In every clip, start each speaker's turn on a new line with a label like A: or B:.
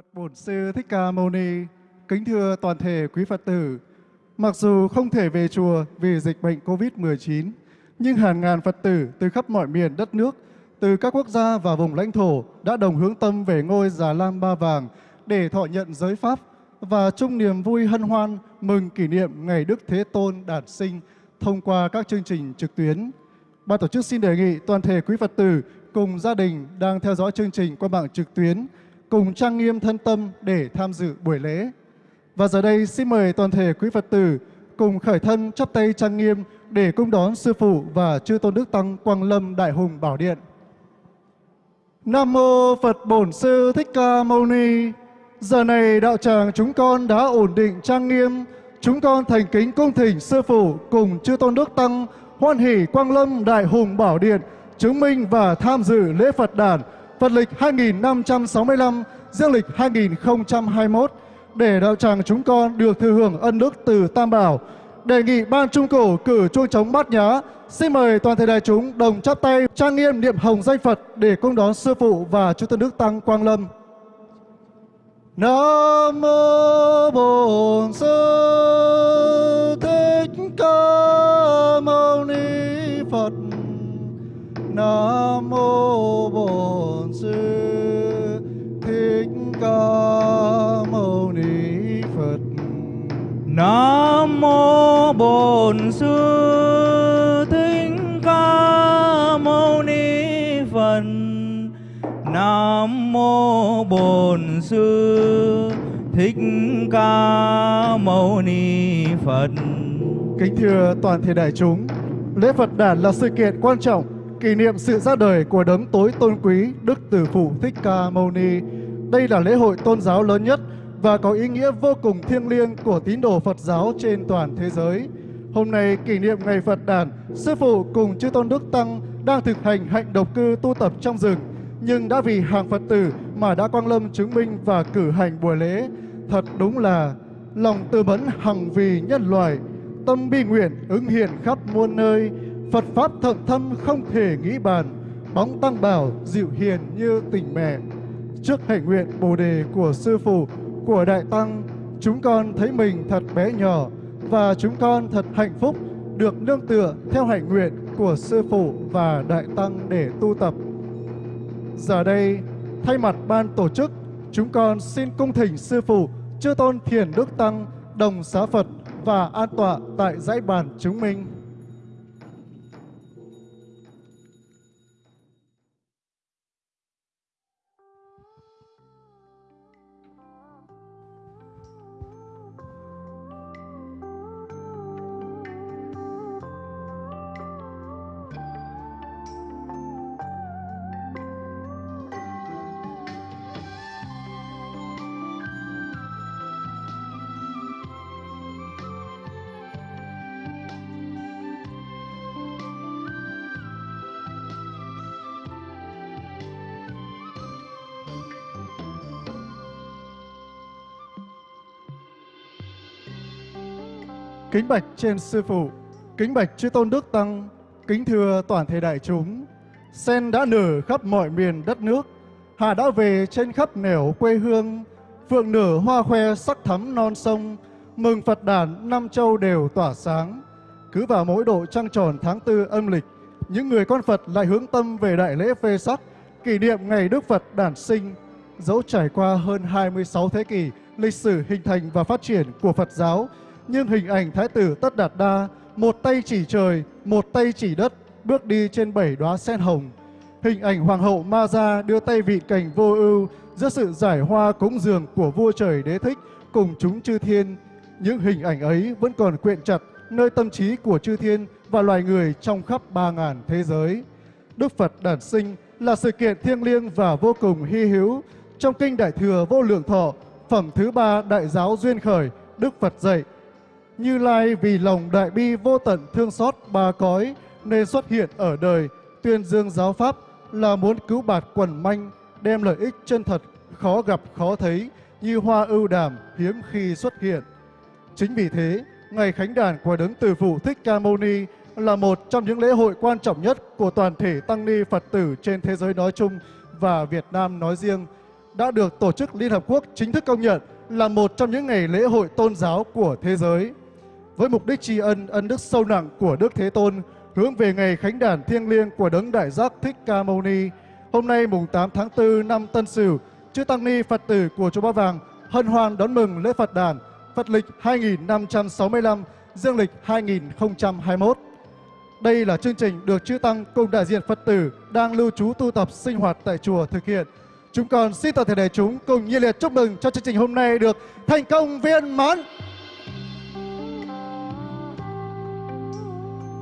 A: Phật Bổn Sư Thích Ca Mâu Ni, kính thưa toàn thể quý Phật tử, mặc dù không thể về chùa vì dịch bệnh Covid-19, nhưng hàng ngàn Phật tử từ khắp mọi miền đất nước, từ các quốc gia và vùng lãnh thổ đã đồng hướng tâm về ngôi Già Lam Ba Vàng để thọ nhận giới Pháp và chung niềm vui hân hoan mừng kỷ niệm Ngày Đức Thế Tôn đản sinh thông qua các chương trình trực tuyến. Ban tổ chức xin đề nghị toàn thể quý Phật tử cùng gia đình đang theo dõi chương trình qua mạng trực tuyến cùng trang nghiêm thân tâm để tham dự buổi lễ. Và giờ đây xin mời toàn thể quý Phật tử cùng khởi thân chắp tay trang nghiêm để cung đón Sư Phụ và Chư Tôn Đức Tăng Quang Lâm Đại Hùng Bảo Điện. Nam Mô Phật Bổn Sư Thích Ca Mâu Ni Giờ này đạo tràng chúng con đã ổn định trang nghiêm Chúng con thành kính cung thỉnh Sư Phụ cùng Chư Tôn Đức Tăng, hoan hỷ Quang Lâm Đại Hùng Bảo Điện chứng minh và tham dự lễ Phật đản Phật lịch 2565, dương lịch 2021 để đạo tràng chúng con được thừa hưởng ân đức từ Tam Bảo. Đề nghị Ban Trung Cổ cử chuông trống bát nhã. Xin mời toàn thể đại chúng đồng chắp tay trang nghiêm niệm hồng danh Phật để cung đón Sư Phụ và chư Tôn Đức Tăng Quang Lâm. Nam mô Bổn Sư Thích Ca Mâu Ni Phật. Nam mô Bổn Sư Thích Ca Mâu Ni Phật.
B: Nam mô Bổn Sư Thích Ca Mâu Ni Phật. Nam mô Bổn Sư Thích Ca Mâu Ni Phật.
A: Kính thưa toàn thể đại chúng, lễ Phật đản là sự kiện quan trọng kỷ niệm sự ra đời của đấng tối tôn quý Đức Tử Phụ Thích Ca Mâu Ni. Đây là lễ hội tôn giáo lớn nhất và có ý nghĩa vô cùng thiêng liêng của tín đồ Phật giáo trên toàn thế giới. Hôm nay kỷ niệm ngày Phật đản, Sư Phụ cùng Chư Tôn Đức Tăng đang thực hành hạnh độc cư tu tập trong rừng, nhưng đã vì hàng Phật tử mà đã quang lâm chứng minh và cử hành buổi lễ. Thật đúng là lòng từ mẫn hằng vì nhân loại, tâm bi nguyện ứng hiện khắp muôn nơi, Phật Pháp thậm thâm không thể nghĩ bàn, bóng tăng bảo dịu hiền như tình mẹ. Trước hạnh nguyện Bồ Đề của Sư Phụ, của Đại Tăng, chúng con thấy mình thật bé nhỏ và chúng con thật hạnh phúc được nương tựa theo hạnh nguyện của Sư Phụ và Đại Tăng để tu tập. Giờ đây, thay mặt ban tổ chức, chúng con xin cung thỉnh Sư Phụ, Chư Tôn Thiền Đức Tăng, đồng xá Phật và an tọa tại dãy bàn chúng minh. Kính bạch trên sư phụ, kính bạch chư tôn đức tăng, kính thưa toàn thể đại chúng. Sen đã nở khắp mọi miền đất nước, hà đã về trên khắp nẻo quê hương, phượng nở hoa khoe sắc thắm non sông, mừng Phật đàn năm châu đều tỏa sáng. Cứ vào mỗi độ trăng tròn tháng tư âm lịch, những người con Phật lại hướng tâm về đại lễ phê sắc, kỷ niệm ngày Đức Phật đản sinh. Dẫu trải qua hơn 26 thế kỷ, lịch sử hình thành và phát triển của Phật giáo, nhưng hình ảnh Thái tử Tất Đạt Đa, một tay chỉ trời, một tay chỉ đất, bước đi trên bảy đóa sen hồng. Hình ảnh Hoàng hậu Ma Gia đưa tay vị cành vô ưu giữa sự giải hoa cúng dường của vua trời đế thích cùng chúng chư thiên. Những hình ảnh ấy vẫn còn quyện chặt nơi tâm trí của chư thiên và loài người trong khắp ba ngàn thế giới. Đức Phật đản sinh là sự kiện thiêng liêng và vô cùng hy hữu. Trong Kinh Đại Thừa Vô Lượng Thọ, phẩm thứ ba Đại Giáo Duyên Khởi, Đức Phật dạy, như Lai vì lòng đại bi vô tận thương xót ba cõi nên xuất hiện ở đời, tuyên dương giáo pháp là muốn cứu bạt quần manh, đem lợi ích chân thật, khó gặp khó thấy, như hoa ưu đàm hiếm khi xuất hiện. Chính vì thế, ngày khánh đàn của Đấng Từ Phụ Thích Ca Mâu Ni là một trong những lễ hội quan trọng nhất của toàn thể tăng ni Phật tử trên thế giới nói chung và Việt Nam nói riêng. đã được Tổ chức Liên Hợp Quốc chính thức công nhận là một trong những ngày lễ hội tôn giáo của thế giới. Với mục đích tri ân ân đức sâu nặng của Đức Thế Tôn, hướng về ngày khánh đản thiêng liêng của Đấng Đại Giác Thích Ca Mâu Ni, hôm nay mùng 8 tháng 4 năm Tân Sửu, chư tăng ni Phật tử của chùa Ba Vàng hân hoan đón mừng lễ Phật đản Phật lịch 2565, dương lịch 2021. Đây là chương trình được chư tăng cùng đại diện Phật tử đang lưu trú tu tập sinh hoạt tại chùa thực hiện. Chúng con xin toàn thể đại chúng cùng nhiệt liệt chúc mừng cho chương trình hôm nay được thành công viên mãn.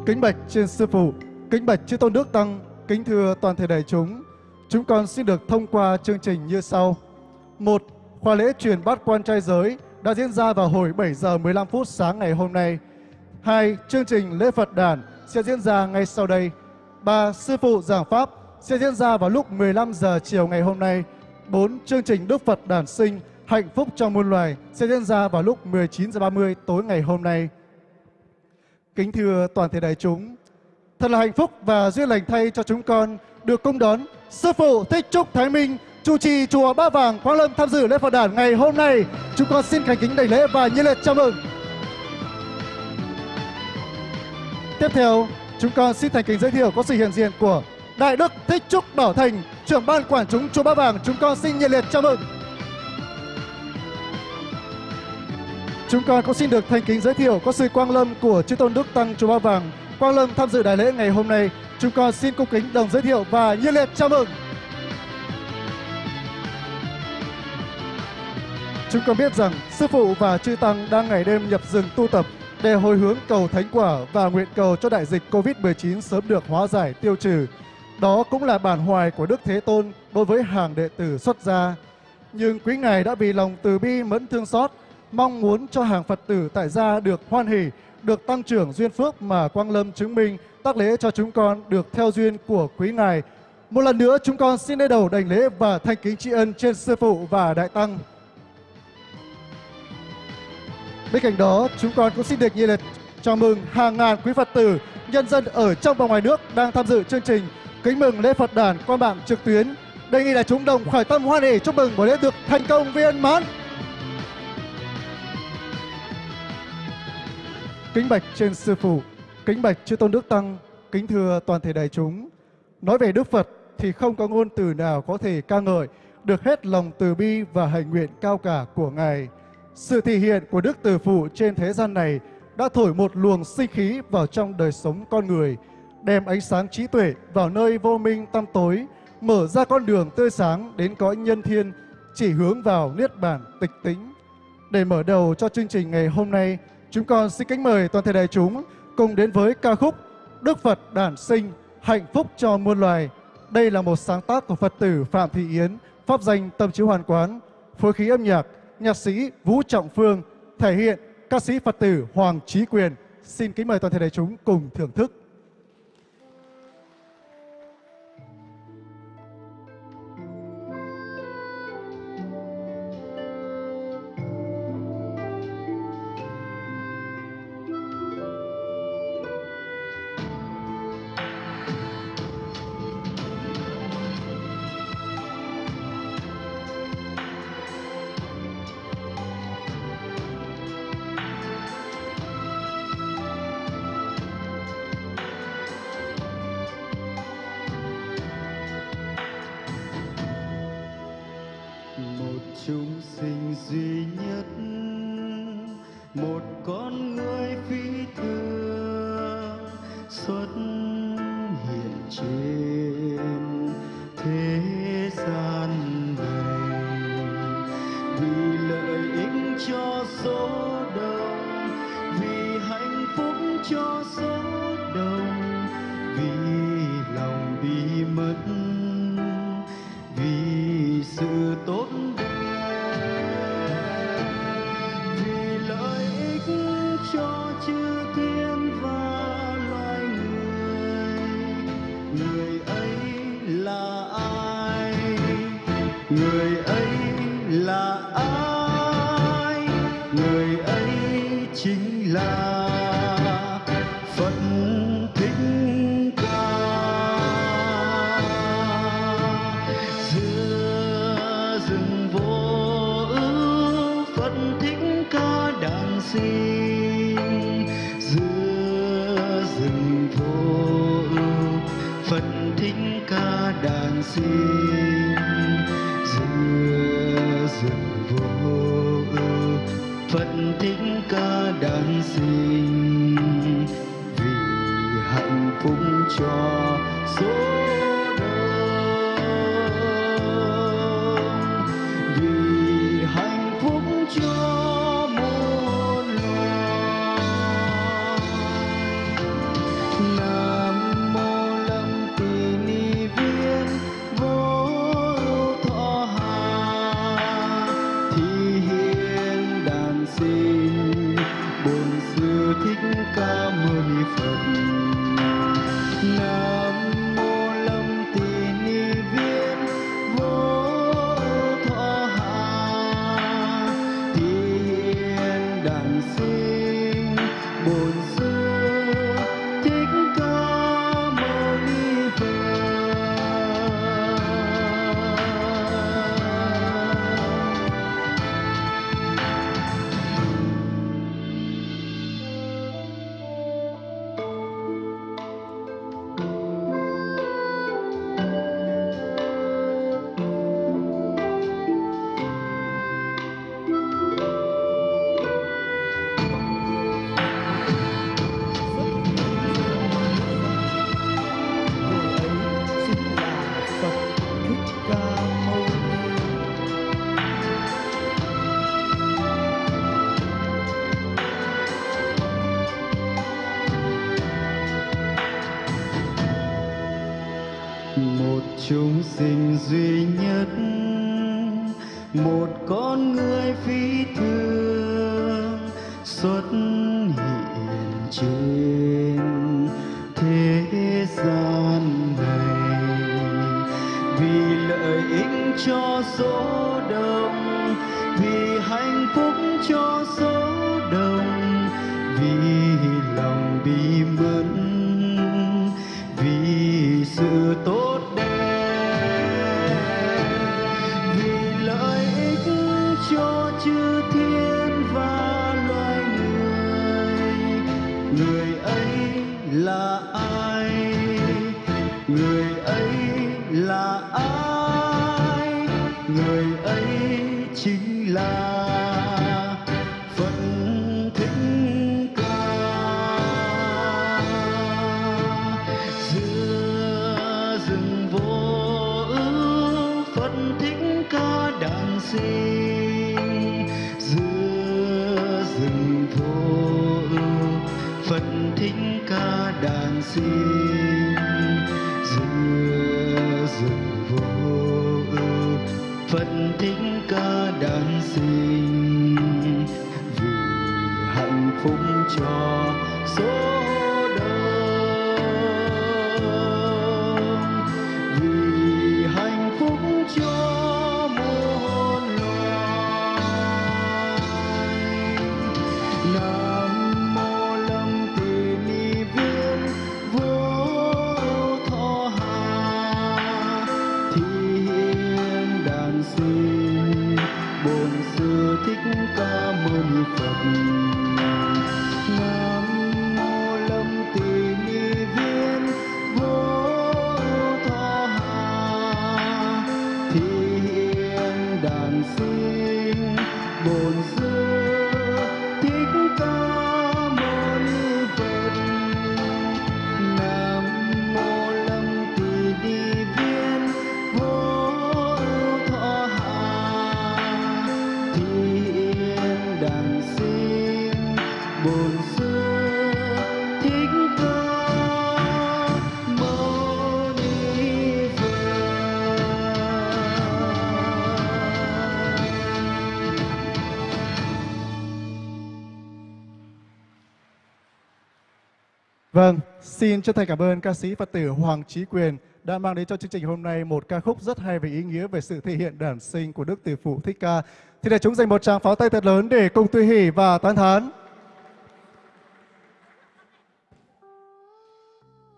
A: Kính bạch trên sư phụ, kính bạch chư tôn đức tăng, kính thưa toàn thể đại chúng. Chúng con xin được thông qua chương trình như sau. một Khóa lễ truyền bát quan trai giới đã diễn ra vào hồi 7 giờ 15 phút sáng ngày hôm nay. 2. Chương trình lễ Phật đản sẽ diễn ra ngay sau đây. 3. Sư phụ giảng pháp sẽ diễn ra vào lúc 15 giờ chiều ngày hôm nay. 4. Chương trình Đức Phật đản sinh hạnh phúc cho muôn loài sẽ diễn ra vào lúc 19 giờ 30 tối ngày hôm nay. Kính thưa toàn thể đại chúng, thật là hạnh phúc và duyên lành thay cho chúng con được cung đón Sư phụ Thích Trúc Thái Minh chủ trì chùa Ba Vàng Quang Lâm tham dự lễ Phật đản ngày hôm nay. Chúng con xin thành kính đảnh lễ và nhiệt liệt chào mừng. Tiếp theo, chúng con xin thành kính giới thiệu có sự hiện diện của Đại Đức Thích Trúc Bảo Thành, trưởng ban quản chúng chùa Ba Vàng. Chúng con xin nhiệt liệt chào mừng. Chúng con cũng xin được thành kính giới thiệu có sự quang lâm của chư tôn đức tăng chùa Ba Vàng. Quang lâm tham dự đại lễ ngày hôm nay. Chúng con xin cung kính đồng giới thiệu và nhiệt liệt chào mừng. Chúng con biết rằng sư phụ và chư tăng đang ngày đêm nhập rừng tu tập để hồi hướng cầu thánh quả và nguyện cầu cho đại dịch Covid-19 sớm được hóa giải tiêu trừ. Đó cũng là bản hoài của Đức Thế Tôn đối với hàng đệ tử xuất gia. Nhưng quý Ngài đã vì lòng từ bi mẫn thương xót, mong muốn cho hàng Phật tử tại gia được hoan hỷ, được tăng trưởng duyên phước mà Quang Lâm chứng minh tác lễ cho chúng con được theo duyên của quý Ngài. Một lần nữa chúng con xin lễ đầu đảnh lễ và thanh kính tri ân trên Sư Phụ và Đại Tăng. Bên cạnh đó, chúng con cũng xin được nhiệt liệt chào mừng hàng ngàn quý Phật tử, nhân dân ở trong và ngoài nước đang tham dự chương trình kính mừng lễ Phật đàn qua mạng trực tuyến. Đề nghị là chúng đồng khởi tâm hoan hỷ chúc mừng buổi lễ được thành công viên mãn. Kính bạch trên sư phụ, kính bạch chư tôn đức tăng, kính thưa toàn thể đại chúng. Nói về Đức Phật thì không có ngôn từ nào có thể ca ngợi được hết lòng từ bi và hành nguyện cao cả của Ngài. Sự thể hiện của Đức Từ Phụ trên thế gian này đã thổi một luồng sinh khí vào trong đời sống con người, đem ánh sáng trí tuệ vào nơi vô minh tăm tối, mở ra con đường tươi sáng đến cõi nhân thiên, chỉ hướng vào niết bàn tịch tĩnh. Để mở đầu cho chương trình ngày hôm nay, chúng con xin kính mời toàn thể đại chúng cùng đến với ca khúc Đức Phật đản sinh, hạnh phúc cho muôn loài. Đây là một sáng tác của Phật tử Phạm Thị Yến, pháp danh Tâm Chiếu Hoàn Quán, phối khí âm nhạc nhạc sĩ Vũ Trọng Phương thể hiện ca sĩ Phật tử Hoàng Trí Quyền. Xin kính mời toàn thể đại chúng cùng thưởng thức. Xin chân thành cảm ơn ca sĩ Phật tử Hoàng Trí Quyền đã mang đến cho chương trình hôm nay một ca khúc rất hay về ý nghĩa về sự thể hiện đản sinh của Đức Từ Phụ Thích Ca. Thì để chúng dành một tràng pháo tay thật lớn để cùng tươi hỷ và tán thán.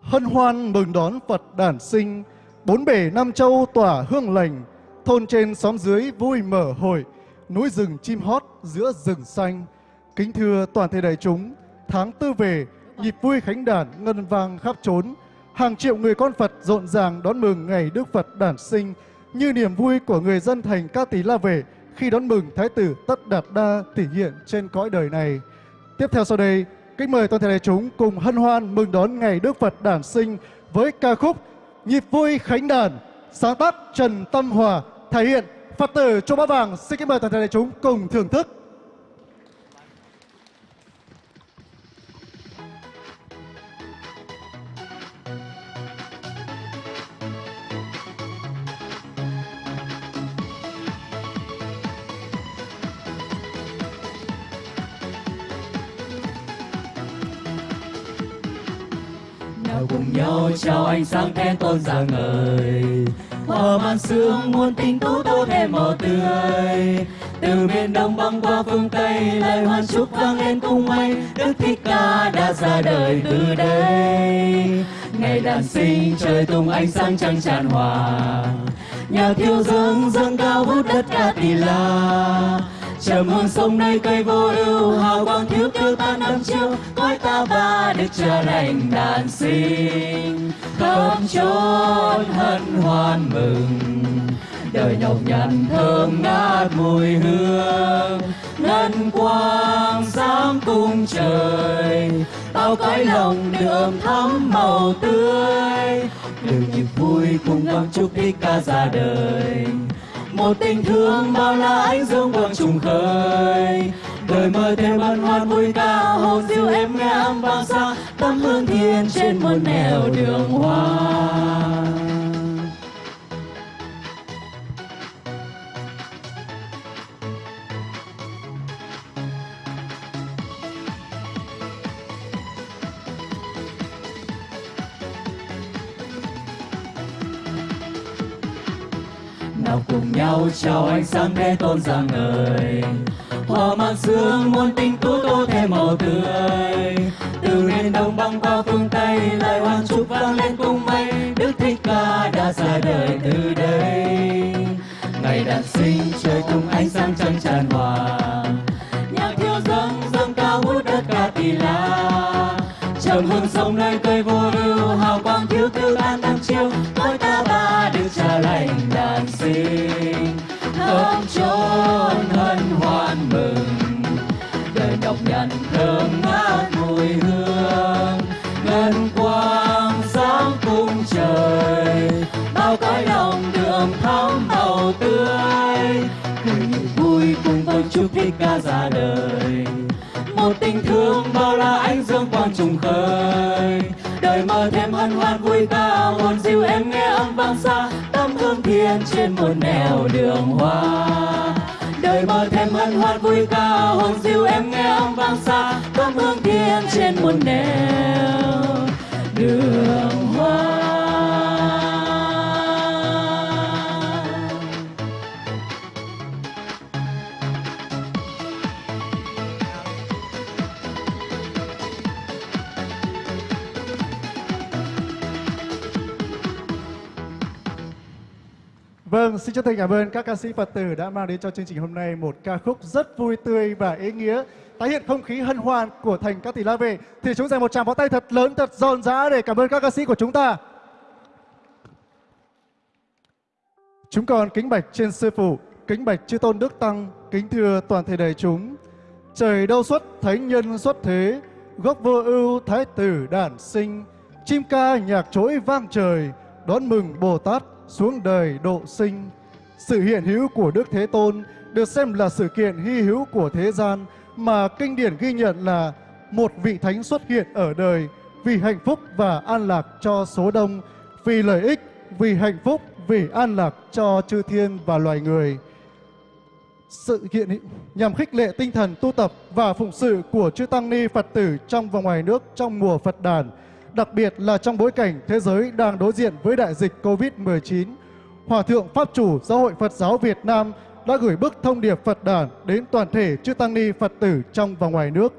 A: Hân hoan mừng đón Phật đản sinh, bốn bể Nam Châu tỏa hương lành, thôn trên xóm dưới vui mở hội, núi rừng chim hót giữa rừng xanh. Kính thưa toàn thể đại chúng, tháng tư về, nhịp vui khánh đản ngân vang khắp trốn. Hàng triệu người con Phật rộn ràng đón mừng ngày Đức Phật đản sinh, như niềm vui của người dân thành Ca Tý La Về khi đón mừng Thái tử Tất Đạt Đa thể hiện trên cõi đời này. Tiếp theo sau đây, kính mời toàn thể đại chúng cùng hân hoan mừng đón ngày Đức Phật đản sinh với ca khúc Nhịp vui khánh đàn, sáng tác Trần Tâm Hòa thể hiện Phật tử Châu Bá Vàng. Xin kính mời toàn thể đại chúng cùng thưởng thức.
C: Cùng nhau, chào ánh sáng khen tôn rạng ngời. Hòa màn sương muôn tình tú tô thêm màu tươi. Từ miền đông băng qua phương tây, lời hoan chúc vang lên cung mây đức thích ca đã ra đời từ đây. Ngày đản sinh, trời tung, ánh sáng trăng tràn hòa. Nhà thiêu dâng dâng cao vút đất ca tỷ la. Trầm hương sông nay cây vô ưu, hào quang thiếu tiêu ta đắm chiếu cõi ta ba đức cha lành đản sinh. Khắp chốn hân hoan mừng. Đời nhọc nhằn thơm ngát mùi hương. Ngân quang sáng cung trời. Bao cõi lòng đường thắm màu tươi. Đường nhịp vui cùng vang chúc thích ca ra đời một tình thương bao la ánh dương vang trùng khơi. Đời mơ thêm bận hoan vui ca hồn diêu em nghe âm vang xa tâm hương thiên trên muôn nẻo đường hoa. Nào cùng nhau chào ánh sáng thế tôn rạng ngời hòa mang sương muôn tình tú tô thêm màu tươi. Từ miền đông băng qua phương tây lời hoan chúc vang lên cung mây đức thích ca đã ra đời từ đây. Ngày đàn sinh, trời tung ánh sáng trăng tràn hòa. Nhạc thiêu dâng dâng cao hút đất ca tỳ la. Trầm hương sông nơi tôi thích ca ra đời. Một tình thương bao la ánh dương quang trùng khơi. Đời mơ thêm hân hoan vui ca hồn dịu em nghe âm vang xa. Tâm hương thiên trên một nẻo đường hoa. Đời mơ thêm hân hoan vui ca hồn dịu em nghe âm vang xa. Tâm hương thiên trên một nẻo đường hoa.
A: Vâng, xin chân thành cảm ơn các ca sĩ Phật tử đã mang đến cho chương trình hôm nay một ca khúc rất vui tươi và ý nghĩa, tái hiện không khí hân hoan của thành các tỷ la vệ. Thì chúng dành một tràng pháo tay thật lớn, thật rộn rã để cảm ơn các ca sĩ của chúng ta. Chúng con kính bạch trên sư phụ, kính bạch chư tôn đức tăng, kính thưa toàn thể đại chúng. Trời đâu xuất thánh nhân xuất thế, gốc vô ưu thái tử đản sinh, chim ca nhạc trỗi vang trời, đón mừng Bồ Tát xuống đời độ sinh. Sự hiện hữu của Đức Thế Tôn được xem là sự kiện hy hữu của thế gian mà kinh điển ghi nhận là một vị thánh xuất hiện ở đời vì hạnh phúc và an lạc cho số đông, vì lợi ích, vì hạnh phúc, vì an lạc cho chư thiên và loài người. Sự kiện nhằm khích lệ tinh thần tu tập và phụng sự của chư tăng ni Phật tử trong và ngoài nước trong mùa Phật đàn đặc biệt là trong bối cảnh thế giới đang đối diện với đại dịch Covid-19. Hòa thượng Pháp chủ Giáo hội Phật giáo Việt Nam đã gửi bức thông điệp Phật đản đến toàn thể chư tăng ni Phật tử trong và ngoài nước.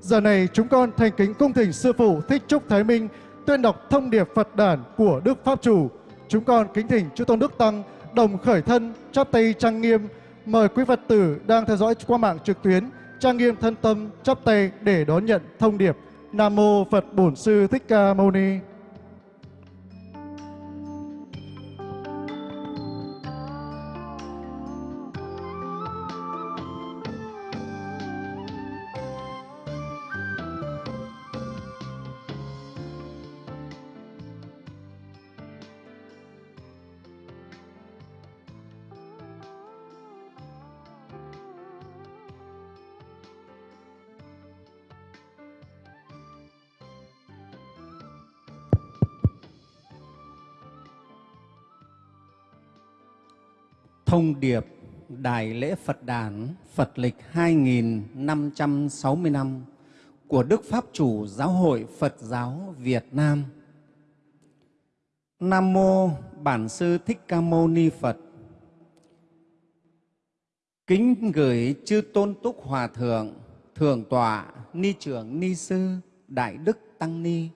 A: Giờ này, chúng con thành kính cung thỉnh sư phụ Thích Trúc Thái Minh tuyên đọc thông điệp Phật đản của Đức Pháp chủ. Chúng con kính thỉnh chư tôn đức tăng đồng khởi thân, chắp tay trang nghiêm mời quý Phật tử đang theo dõi qua mạng trực tuyến, trang nghiêm thân tâm, chắp tay để đón nhận thông điệp. Nam mô Phật Bổn Sư Thích Ca Mâu Ni.
D: Thông điệp Đại lễ Phật đản Phật lịch 2560 năm của Đức Pháp Chủ Giáo hội Phật giáo Việt Nam. Nam mô Bản sư Thích Ca Mâu Ni Phật. Kính gửi chư tôn túc hòa thượng, thượng tọa, ni trưởng, ni sư, đại đức tăng ni.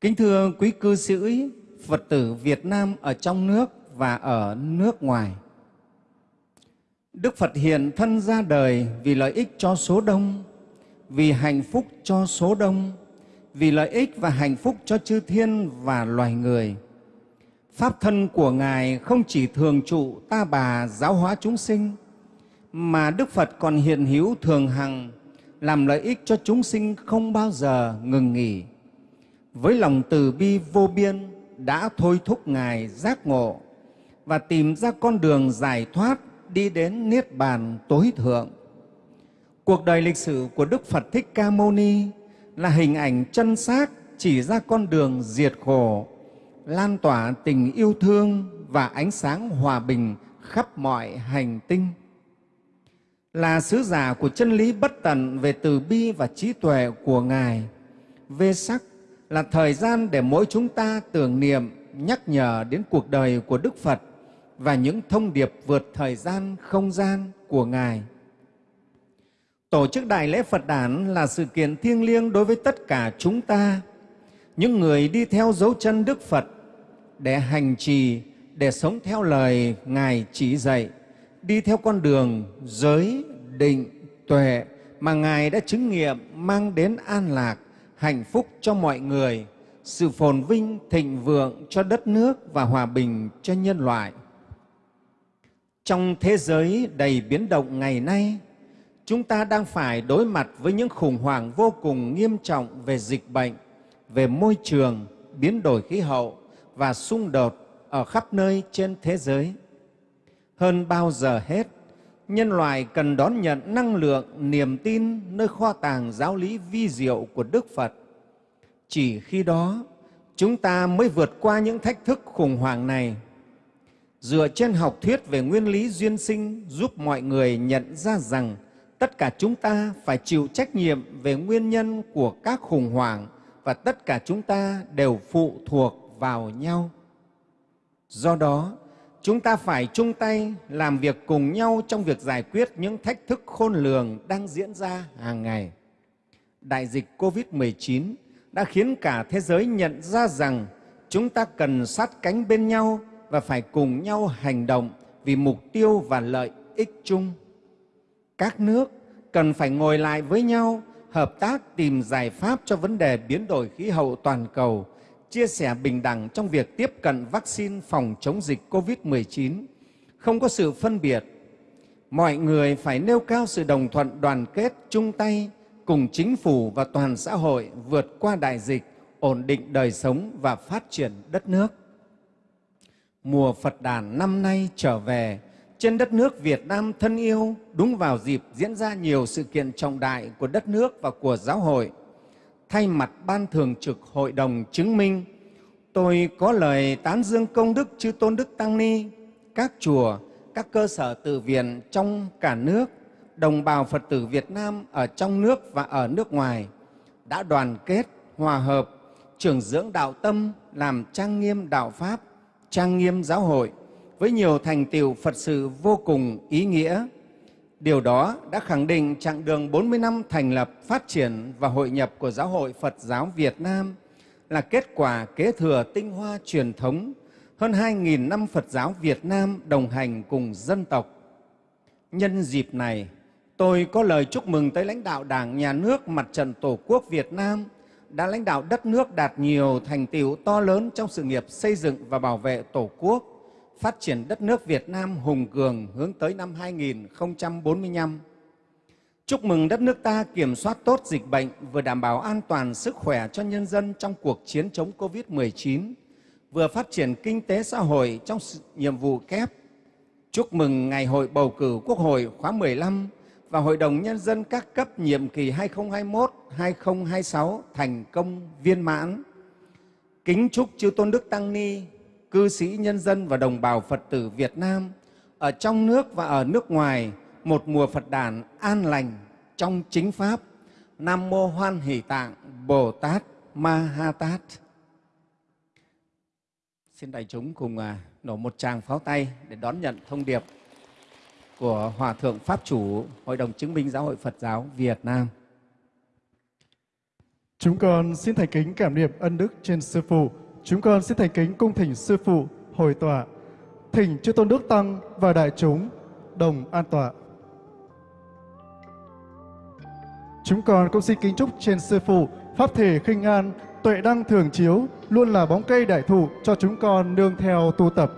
D: Kính thưa quý cư sĩ Phật tử Việt Nam ở trong nước và ở nước ngoài. Đức Phật hiện thân ra đời vì lợi ích cho số đông, vì hạnh phúc cho số đông, vì lợi ích và hạnh phúc cho chư thiên và loài người. Pháp thân của Ngài không chỉ thường trụ ta bà giáo hóa chúng sinh, mà Đức Phật còn hiện hữu thường hằng làm lợi ích cho chúng sinh không bao giờ ngừng nghỉ. Với lòng từ bi vô biên đã thôi thúc Ngài giác ngộ và tìm ra con đường giải thoát đi đến Niết Bàn tối thượng. Cuộc đời lịch sử của Đức Phật Thích Ca Mâu Ni là hình ảnh chân xác chỉ ra con đường diệt khổ, lan tỏa tình yêu thương và ánh sáng hòa bình khắp mọi hành tinh. Là sứ giả của chân lý bất tận về từ bi và trí tuệ của Ngài, Vê sắc là thời gian để mỗi chúng ta tưởng niệm, nhắc nhở đến cuộc đời của Đức Phật và những thông điệp vượt thời gian, không gian của Ngài. Tổ chức Đại lễ Phật đản là sự kiện thiêng liêng đối với tất cả chúng ta, những người đi theo dấu chân Đức Phật để hành trì, để sống theo lời Ngài chỉ dạy, đi theo con đường giới, định, tuệ mà Ngài đã chứng nghiệm mang đến an lạc, hạnh phúc cho mọi người, sự phồn vinh, thịnh vượng cho đất nước và hòa bình cho nhân loại. Trong thế giới đầy biến động ngày nay, chúng ta đang phải đối mặt với những khủng hoảng vô cùng nghiêm trọng về dịch bệnh, về môi trường, biến đổi khí hậu và xung đột ở khắp nơi trên thế giới. Hơn bao giờ hết, nhân loại cần đón nhận năng lượng, niềm tin nơi kho tàng giáo lý vi diệu của Đức Phật. Chỉ khi đó, chúng ta mới vượt qua những thách thức khủng hoảng này dựa trên học thuyết về nguyên lý duyên sinh giúp mọi người nhận ra rằng tất cả chúng ta phải chịu trách nhiệm về nguyên nhân của các khủng hoảng và tất cả chúng ta đều phụ thuộc vào nhau. Do đó, chúng ta phải chung tay làm việc cùng nhau trong việc giải quyết những thách thức khôn lường đang diễn ra hàng ngày. Đại dịch COVID-19 đã khiến cả thế giới nhận ra rằng chúng ta cần sát cánh bên nhau và phải cùng nhau hành động vì mục tiêu và lợi ích chung. Các nước cần phải ngồi lại với nhau, hợp tác tìm giải pháp cho vấn đề biến đổi khí hậu toàn cầu, chia sẻ bình đẳng trong việc tiếp cận vaccine phòng chống dịch COVID-19, không có sự phân biệt. Mọi người phải nêu cao sự đồng thuận đoàn kết, chung tay cùng chính phủ và toàn xã hội vượt qua đại dịch, ổn định đời sống và phát triển đất nước mùa Phật đàn năm nay trở về trên đất nước Việt Nam thân yêu đúng vào dịp diễn ra nhiều sự kiện trọng đại của đất nước và của giáo hội. Thay mặt Ban Thường trực Hội đồng chứng minh, tôi có lời tán dương công đức chư Tôn Đức Tăng Ni, các chùa, các cơ sở tự viện trong cả nước, đồng bào Phật tử Việt Nam ở trong nước và ở nước ngoài đã đoàn kết, hòa hợp, trưởng dưỡng đạo tâm, làm trang nghiêm đạo Pháp, trang nghiêm giáo hội với nhiều thành tiệu Phật sự vô cùng ý nghĩa. Điều đó đã khẳng định chặng đường 40 năm thành lập, phát triển và hội nhập của Giáo hội Phật giáo Việt Nam là kết quả kế thừa tinh hoa truyền thống hơn 2.000 năm Phật giáo Việt Nam đồng hành cùng dân tộc. Nhân dịp này, tôi có lời chúc mừng tới lãnh đạo Đảng, Nhà nước, Mặt trận Tổ quốc Việt Nam – đã lãnh đạo đất nước đạt nhiều thành tiệu to lớn trong sự nghiệp xây dựng và bảo vệ Tổ quốc, phát triển đất nước Việt Nam hùng cường hướng tới năm 2045. Chúc mừng đất nước ta kiểm soát tốt dịch bệnh, vừa đảm bảo an toàn sức khỏe cho nhân dân trong cuộc chiến chống COVID-19, vừa phát triển kinh tế xã hội trong nhiệm vụ kép. Chúc mừng Ngày hội bầu cử Quốc hội khóa 15 và Hội đồng Nhân dân các cấp nhiệm kỳ 2021-2026 thành công viên mãn. Kính chúc chư Tôn Đức Tăng Ni, cư sĩ nhân dân và đồng bào Phật tử Việt Nam ở trong nước và ở nước ngoài một mùa Phật đàn an lành trong chính Pháp. Nam Mô Hoan Hỷ Tạng Bồ Tát Ma Ha Tát. Xin đại chúng cùng à, nổ một tràng pháo tay để đón nhận thông điệp của Hòa Thượng Pháp Chủ Hội đồng Chứng minh Giáo hội Phật giáo Việt Nam.
A: Chúng con xin thành kính cảm niệm ân đức trên Sư Phụ. Chúng con xin thành kính cung thỉnh Sư Phụ hồi tọa. Thỉnh chư Tôn Đức Tăng và đại chúng đồng an tọa. Chúng con cũng xin kính chúc trên Sư Phụ Pháp thể khinh an, tuệ đăng thường chiếu, luôn là bóng cây đại thụ cho chúng con nương theo tu tập.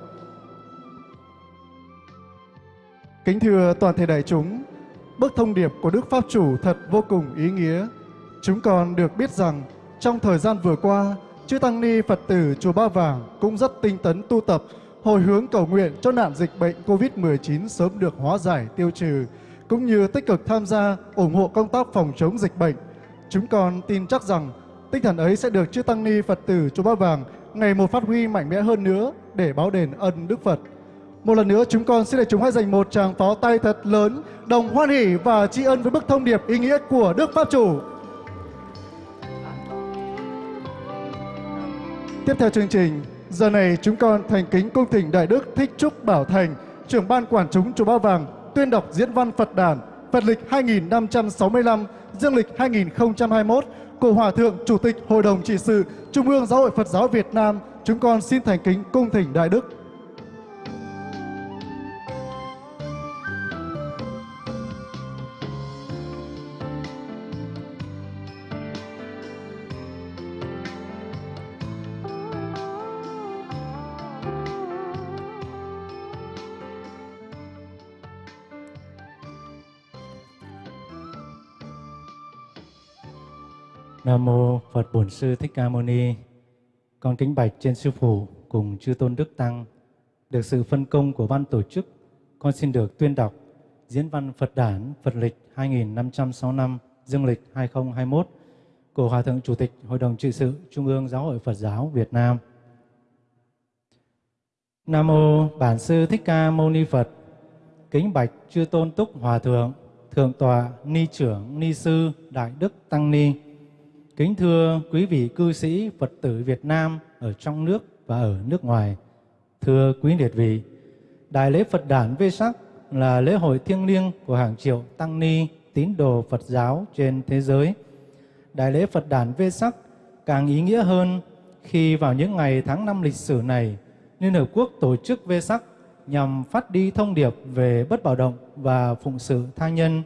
A: Kính thưa toàn thể đại chúng, bức thông điệp của Đức Pháp Chủ thật vô cùng ý nghĩa. Chúng con được biết rằng trong thời gian vừa qua, chư Tăng Ni Phật tử Chùa Ba Vàng cũng rất tinh tấn tu tập, hồi hướng cầu nguyện cho nạn dịch bệnh COVID-19 sớm được hóa giải tiêu trừ, cũng như tích cực tham gia ủng hộ công tác phòng chống dịch bệnh. Chúng con tin chắc rằng tinh thần ấy sẽ được chư Tăng Ni Phật tử Chùa Ba Vàng ngày một phát huy mạnh mẽ hơn nữa để báo đền ân Đức Phật. Một lần nữa chúng con xin để chúng hãy dành một tràng pháo tay thật lớn, đồng hoan hỷ và tri ân với bức thông điệp ý nghĩa của Đức Pháp Chủ. Tiếp theo chương trình, giờ này chúng con thành kính cung thỉnh Đại Đức Thích Trúc Bảo Thành, trưởng ban quản chúng chùa Ba Vàng, tuyên đọc diễn văn Phật đản, Phật lịch 2565, Dương lịch 2021 của Hòa Thượng Chủ tịch Hội đồng Trị sự Trung ương Giáo hội Phật giáo Việt Nam. Chúng con xin thành kính cung thỉnh Đại Đức.
E: Nam mô Phật Bổn Sư Thích Ca Mâu Ni. Con kính bạch trên sư phụ cùng chư tôn đức tăng, được sự phân công của ban tổ chức, con xin được tuyên đọc diễn văn Phật đản Phật lịch 2565 dương lịch 2021 của Hòa thượng Chủ tịch Hội đồng trị sự Trung ương Giáo hội Phật giáo Việt Nam. Nam mô Bản sư Thích Ca Mâu Ni Phật. Kính bạch chư tôn túc hòa thượng, thượng tọa, ni trưởng, ni sư, đại đức tăng ni Kính thưa quý vị cư sĩ Phật tử Việt Nam ở trong nước và ở nước ngoài. Thưa quý liệt vị, Đại lễ Phật đản Vê Sắc là lễ hội thiêng liêng của hàng triệu tăng ni tín đồ Phật giáo trên thế giới. Đại lễ Phật đản Vê Sắc càng ý nghĩa hơn khi vào những ngày tháng năm lịch sử này, Liên Hợp Quốc tổ chức Vê Sắc nhằm phát đi thông điệp về bất bạo động và phụng sự tha nhân.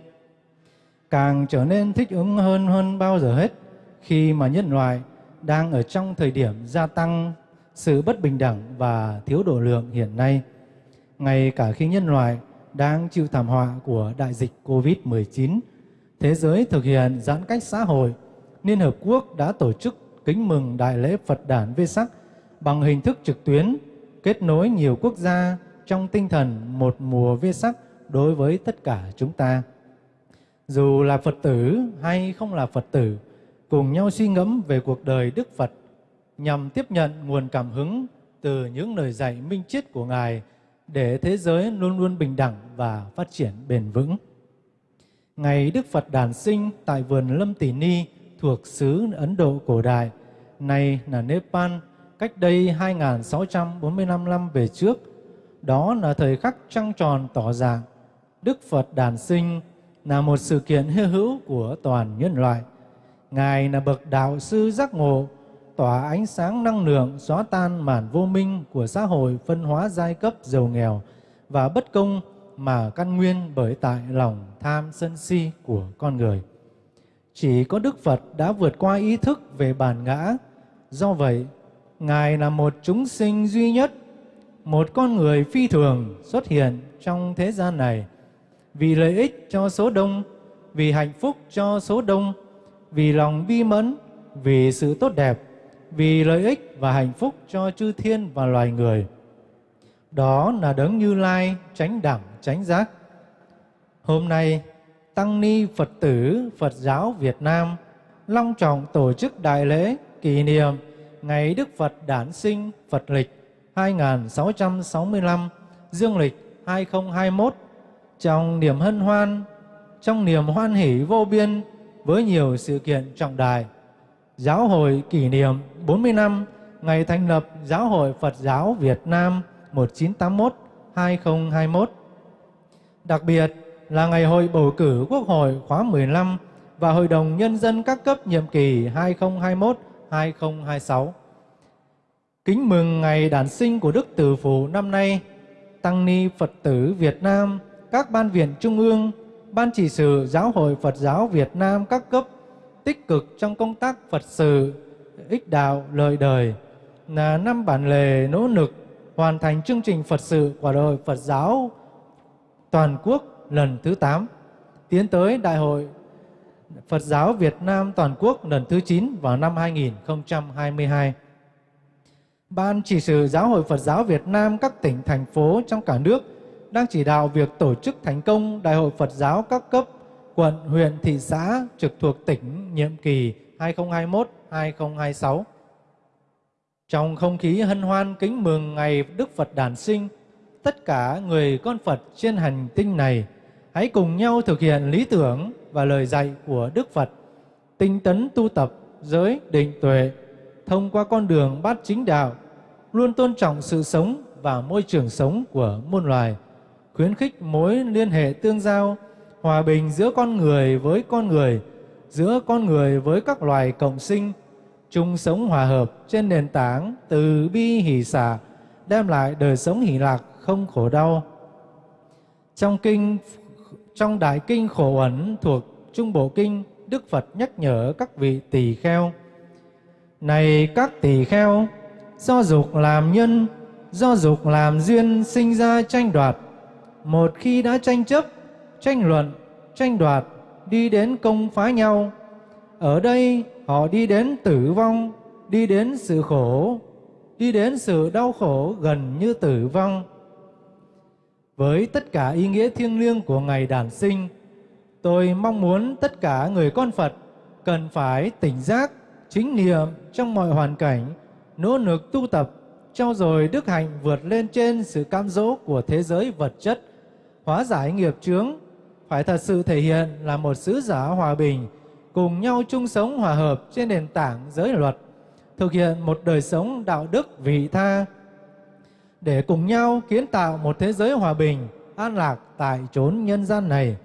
E: Càng trở nên thích ứng hơn hơn bao giờ hết khi mà nhân loại đang ở trong thời điểm gia tăng sự bất bình đẳng và thiếu độ lượng hiện nay. Ngay cả khi nhân loại đang chịu thảm họa của đại dịch COVID-19, thế giới thực hiện giãn cách xã hội, Liên Hợp Quốc đã tổ chức kính mừng Đại lễ Phật đản Vê Sắc bằng hình thức trực tuyến, kết nối nhiều quốc gia trong tinh thần một mùa Vê Sắc đối với tất cả chúng ta. Dù là Phật tử hay không là Phật tử, cùng nhau suy ngẫm về cuộc đời Đức Phật nhằm tiếp nhận nguồn cảm hứng từ những lời dạy minh triết của Ngài để thế giới luôn luôn bình đẳng và phát triển bền vững. Ngày Đức Phật đản sinh tại vườn Lâm Tỷ Ni thuộc xứ Ấn Độ cổ đại, nay là Nepal, cách đây 2.645 năm về trước. Đó là thời khắc trăng tròn tỏ dạng. Đức Phật đản sinh là một sự kiện hư hữu của toàn nhân loại. Ngài là bậc đạo sư giác ngộ, tỏa ánh sáng năng lượng xóa tan màn vô minh của xã hội phân hóa giai cấp giàu nghèo và bất công mà căn nguyên bởi tại lòng tham sân si của con người. Chỉ có Đức Phật đã vượt qua ý thức về bản ngã. Do vậy, Ngài là một chúng sinh duy nhất, một con người phi thường xuất hiện trong thế gian này vì lợi ích cho số đông, vì hạnh phúc cho số đông, vì lòng bi mẫn, vì sự tốt đẹp, vì lợi ích và hạnh phúc cho chư thiên và loài người. Đó là đấng Như Lai tránh đẳng tránh giác. Hôm nay, Tăng Ni Phật tử Phật giáo Việt Nam long trọng tổ chức đại lễ kỷ niệm Ngày Đức Phật đản sinh Phật lịch 2665, Dương lịch 2021 trong niềm hân hoan, trong niềm hoan hỷ vô biên với nhiều sự kiện trọng đại. Giáo hội kỷ niệm 40 năm ngày thành lập Giáo hội Phật giáo Việt Nam 1981-2021. Đặc biệt là ngày hội bầu cử Quốc hội khóa 15 và Hội đồng Nhân dân các cấp nhiệm kỳ 2021-2026. Kính mừng ngày đản sinh của Đức Từ Phụ năm nay, Tăng Ni Phật tử Việt Nam, các ban viện trung ương, ban chỉ sự Giáo hội Phật giáo Việt Nam các cấp tích cực trong công tác Phật sự, ích đạo, lợi đời, là năm bản lề nỗ lực hoàn thành chương trình Phật sự của Đại hội Phật giáo toàn quốc lần thứ 8, tiến tới Đại hội Phật giáo Việt Nam toàn quốc lần thứ 9 vào năm 2022. Ban chỉ sự Giáo hội Phật giáo Việt Nam các tỉnh, thành phố trong cả nước đang chỉ đạo việc tổ chức thành công Đại hội Phật giáo các cấp, quận, huyện, thị xã trực thuộc tỉnh nhiệm kỳ 2021-2026. Trong không khí hân hoan kính mừng ngày Đức Phật đản sinh, tất cả người con Phật trên hành tinh này hãy cùng nhau thực hiện lý tưởng và lời dạy của Đức Phật, tinh tấn tu tập giới định tuệ, thông qua con đường bát chính đạo, luôn tôn trọng sự sống và môi trường sống của muôn loài, khuyến khích mối liên hệ tương giao, hòa bình giữa con người với con người, giữa con người với các loài cộng sinh, chung sống hòa hợp trên nền tảng từ bi hỷ xả, đem lại đời sống hỷ lạc không khổ đau. Trong kinh trong đại kinh khổ ẩn thuộc Trung Bộ Kinh, Đức Phật nhắc nhở các vị tỳ kheo. Này các tỳ kheo, do dục làm nhân, do dục làm duyên sinh ra tranh đoạt. Một khi đã tranh chấp, tranh luận, tranh đoạt, đi đến công phá nhau. Ở đây họ đi đến tử vong, đi đến sự khổ, đi đến sự đau khổ gần như tử vong. Với tất cả ý nghĩa thiêng liêng của ngày đản sinh, tôi mong muốn tất cả người con Phật cần phải tỉnh giác, chính niệm trong mọi hoàn cảnh, nỗ lực tu tập, trao dồi đức hạnh vượt lên trên sự cam dỗ của thế giới vật chất, hóa giải nghiệp chướng, phải thật sự thể hiện là một sứ giả hòa bình, cùng nhau chung sống hòa hợp trên nền tảng giới luật, thực hiện một đời sống đạo đức vị tha, để cùng nhau kiến tạo một thế giới hòa bình, an lạc tại chốn nhân gian này.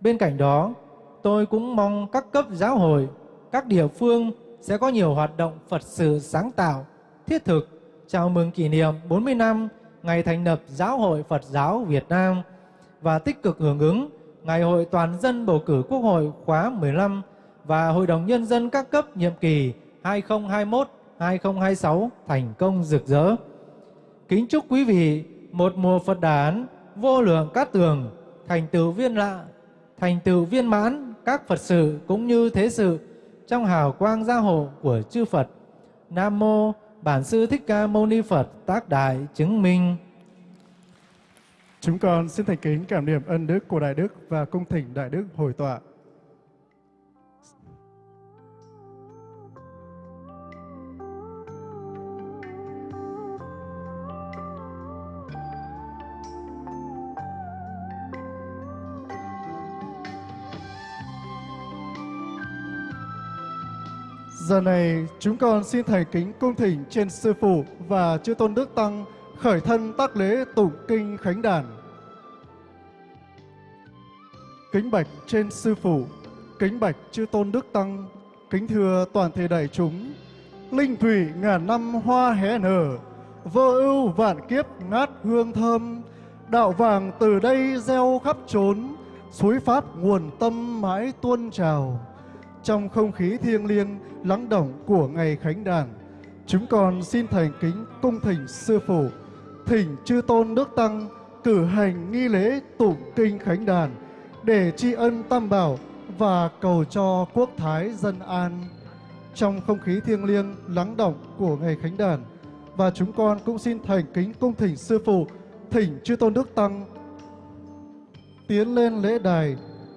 E: Bên cạnh đó, tôi cũng mong các cấp giáo hội, các địa phương sẽ có nhiều hoạt động Phật sự sáng tạo, thiết thực, chào mừng kỷ niệm 40 năm ngày thành lập Giáo hội Phật giáo Việt Nam và tích cực hưởng ứng Ngày hội toàn dân bầu cử Quốc hội khóa 15 và Hội đồng Nhân dân các cấp nhiệm kỳ 2021-2026 thành công rực rỡ. Kính chúc quý vị một mùa Phật đản vô lượng cát tường, thành tựu viên lạ, thành tựu viên mãn các Phật sự cũng như thế sự trong hào quang gia hộ của chư Phật. Nam mô Bản sư Thích Ca Mâu Ni Phật tác đại chứng minh.
A: Chúng con xin thành kính cảm niệm ân đức của Đại Đức và cung thỉnh Đại Đức hồi tọa. Giờ này, chúng con xin thành kính cung thỉnh trên Sư Phụ và Chư Tôn Đức Tăng khởi thân tác lễ tụng kinh khánh đàn. Kính bạch trên Sư Phụ, kính bạch Chư Tôn Đức Tăng, kính thưa toàn thể đại chúng, linh thủy ngàn năm hoa hé nở, vô ưu vạn kiếp ngát hương thơm, đạo vàng từ đây gieo khắp trốn, suối pháp nguồn tâm mãi tuôn trào trong không khí thiêng liêng lắng động của ngày khánh đàn chúng con xin thành kính cung thỉnh sư phụ thỉnh chư tôn đức tăng cử hành nghi lễ tụng kinh khánh đàn để tri ân tam bảo và cầu cho quốc thái dân an trong không khí thiêng liêng lắng động của ngày khánh đàn và chúng con cũng xin thành kính cung thỉnh sư phụ thỉnh chư tôn đức tăng tiến lên lễ đài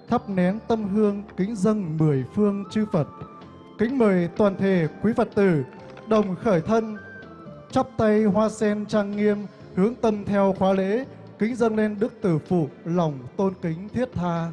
A: thắp nén tâm hương kính dâng mười phương chư Phật. Kính mời toàn thể quý Phật tử đồng khởi thân, chắp tay hoa sen trang nghiêm, hướng tâm theo khóa lễ, kính dâng lên Đức Tử Phụ, lòng tôn kính thiết tha.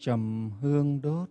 F: Trầm hương đốt.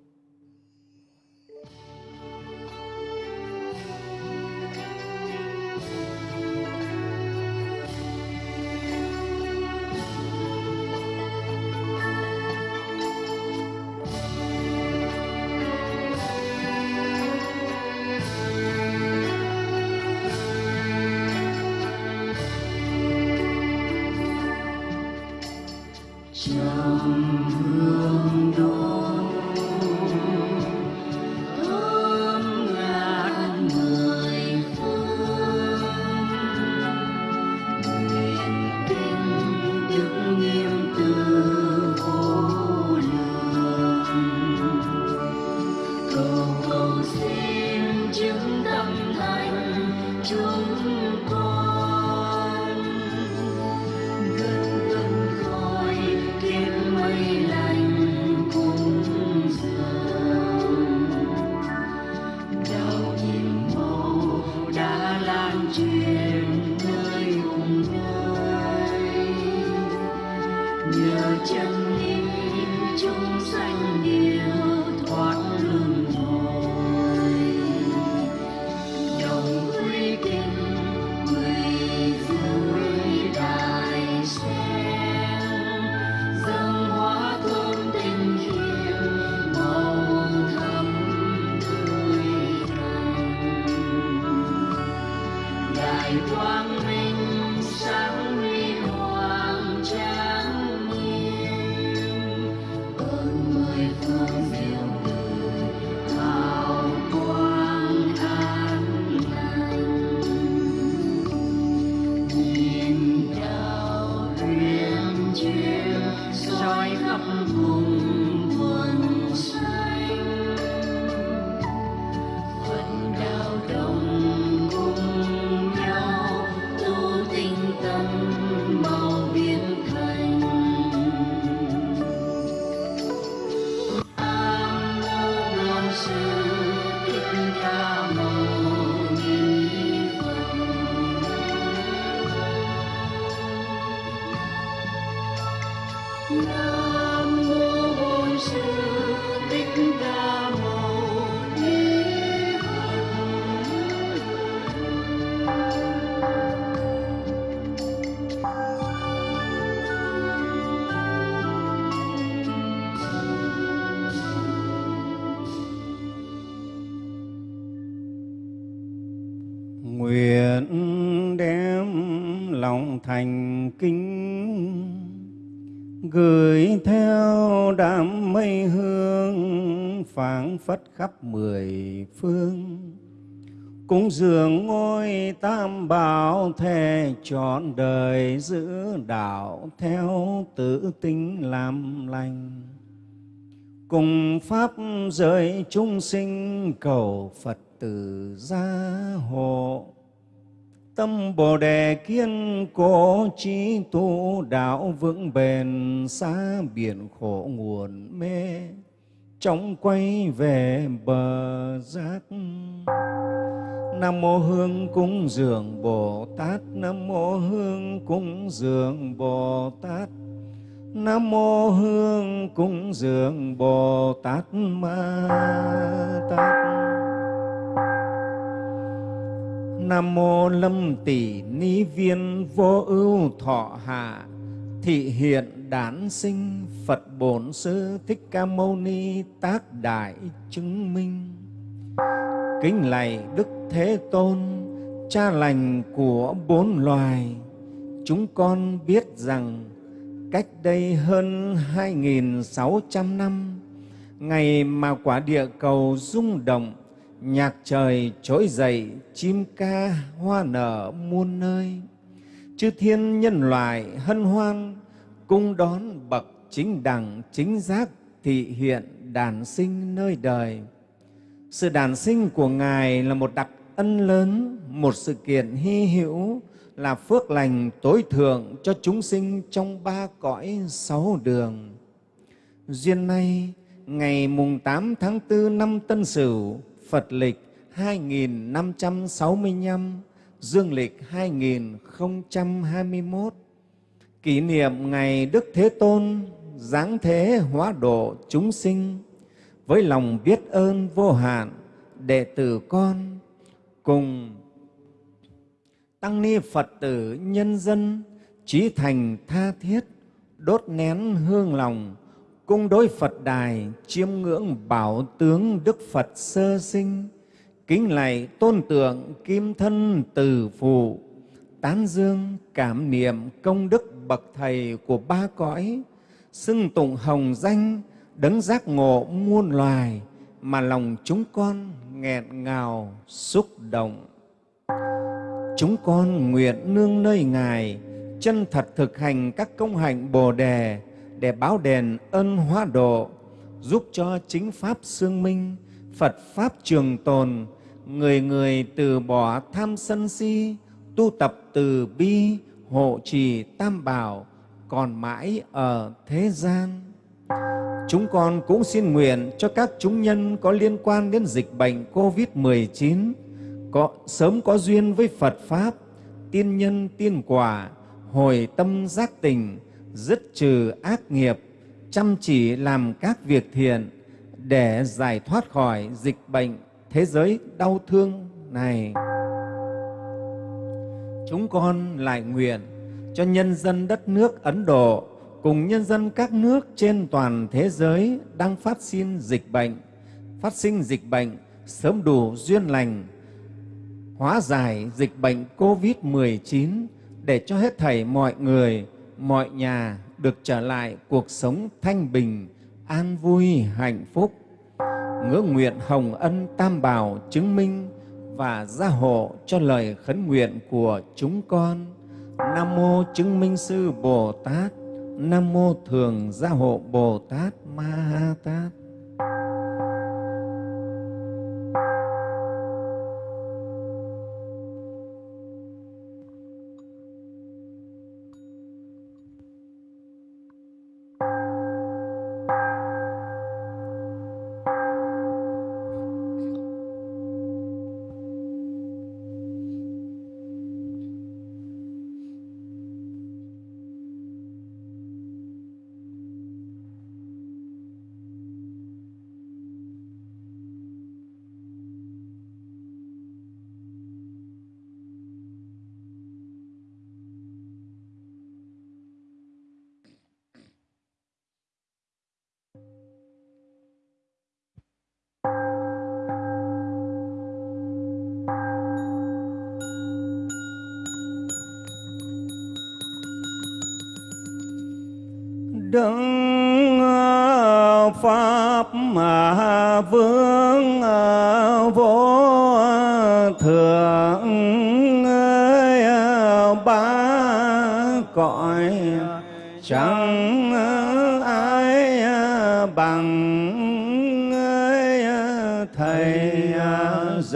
F: Thành cúng dường ngôi tam bảo thề trọn đời giữ đạo theo tự tính làm lành. Cùng pháp giới chúng sinh cầu phật tử gia hộ. Tâm Bồ Đề kiên cố trí tu đạo vững bền xa biển khổ nguồn mê chóng quay về bờ giác Nam mô Hương cúng dường Bồ Tát. Nam mô Hương cúng dường Bồ Tát. Nam mô Hương cúng dường Bồ Tát Ma Tát. Nam mô Lâm Tỷ Ni Viên Vô Ưu Thọ Hạ Thị hiện đản sinh Phật Bổn Sư Thích Ca Mâu Ni tác đại chứng minh
D: kính lạy Đức Thế Tôn, cha lành của bốn loài. Chúng con biết rằng cách đây hơn 2.600 năm, ngày mà quả địa cầu rung động, nhạc trời trỗi dậy, chim ca hoa nở muôn nơi. Chư thiên nhân loại hân hoan, cung đón bậc chính đẳng chính giác thị hiện đàn sinh nơi đời. Sự đàn sinh của Ngài là một đặc ân lớn, một sự kiện hy hữu, là phước lành tối thượng cho chúng sinh trong ba cõi sáu đường. Duyên nay, ngày mùng 8 tháng 4 năm Tân Sửu, Phật lịch 2565, Dương lịch 2021, kỷ niệm ngày Đức Thế Tôn giáng thế hóa độ chúng sinh, với lòng biết ơn vô hạn, đệ tử con cùng tăng ni Phật tử nhân dân trí thành tha thiết, đốt nén hương lòng, cung đối Phật đài, chiêm ngưỡng bảo tướng Đức Phật sơ sinh, kính lạy tôn tượng kim thân từ phụ, tán dương cảm niệm công đức bậc thầy của ba cõi xưng tụng hồng danh, đấng giác ngộ muôn loài, mà lòng chúng con nghẹn ngào, xúc động. Chúng con nguyện nương nơi ngài, chân thật thực hành các công hạnh bồ đề để báo đền ân hóa độ, giúp cho chính pháp xương minh, phật pháp trường tồn, người người từ bỏ tham sân si, tu tập từ bi, hộ trì tam bảo còn mãi ở thế gian. Chúng con cũng xin nguyện cho các chúng nhân có liên quan đến dịch bệnh COVID-19 có sớm có duyên với Phật Pháp, tiên nhân tiên quả, hồi tâm giác tình, dứt trừ ác nghiệp, chăm chỉ làm các việc thiện để giải thoát khỏi dịch bệnh thế giới đau thương này. Chúng con lại nguyện cho nhân dân đất nước Ấn Độ cùng nhân dân các nước trên toàn thế giới đang phát sinh dịch bệnh, phát sinh dịch bệnh sớm đủ duyên lành, hóa giải dịch bệnh COVID-19 để cho hết thảy mọi người, mọi nhà được trở lại cuộc sống thanh bình, an vui, hạnh phúc. Ngưỡng nguyện hồng ân tam bảo chứng minh và gia hộ cho lời khấn nguyện của chúng con. Nam mô chứng minh sư Bồ Tát, Nam mô thường gia hộ Bồ Tát Ma Ha Tát.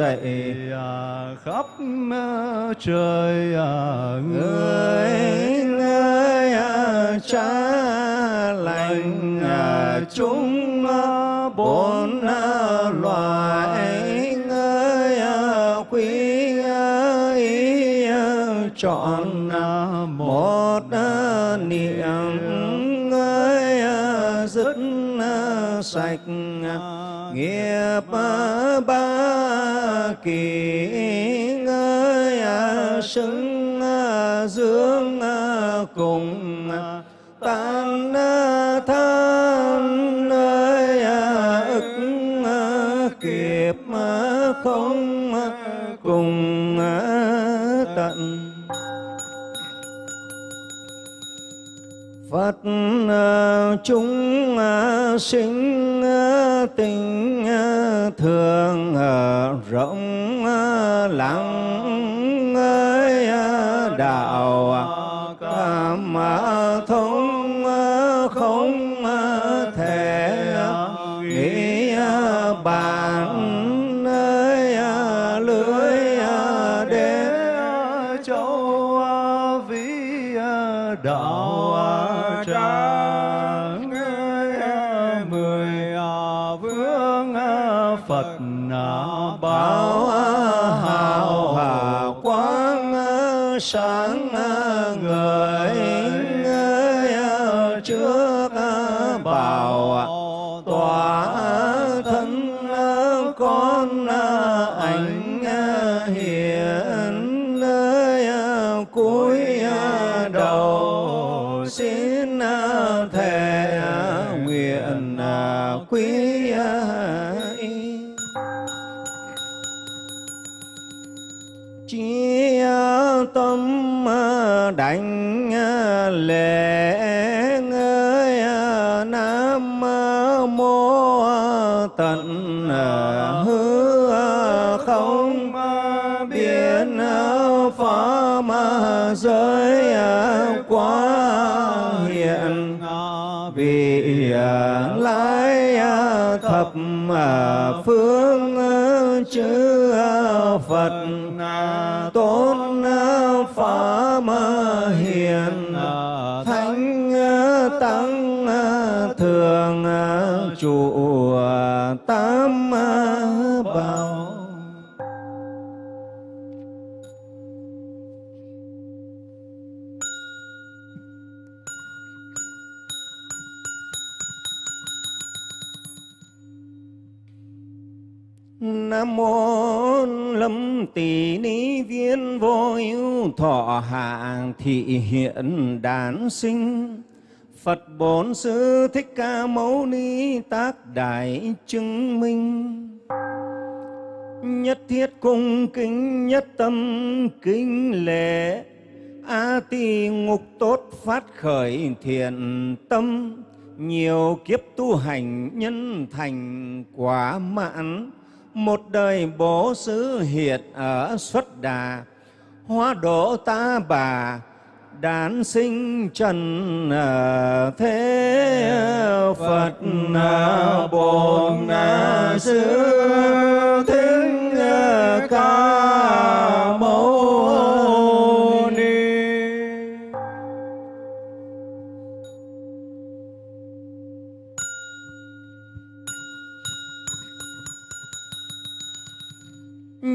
D: Dạ. dạy à, khắp ờ, trời chúng à, sinh vương à, phật à, bảo à, hào hà quang sáng phương chư phật tôn pháp hiền thánh tăng thường trụ tỷ ni viên vô ưu thọ hạ thị hiện đản sinh. Phật bổn sư thích ca mâu ni tác đại chứng minh. Nhất thiết cung kính, nhất tâm kính lễ, A ti ngục tốt phát khởi thiện tâm. Nhiều kiếp tu hành nhân thành quả mãn một đời bố xứ hiệt ở xuất đà, hóa độ ta bà, đản sinh trần thế phật bồn sư thính ca mẫu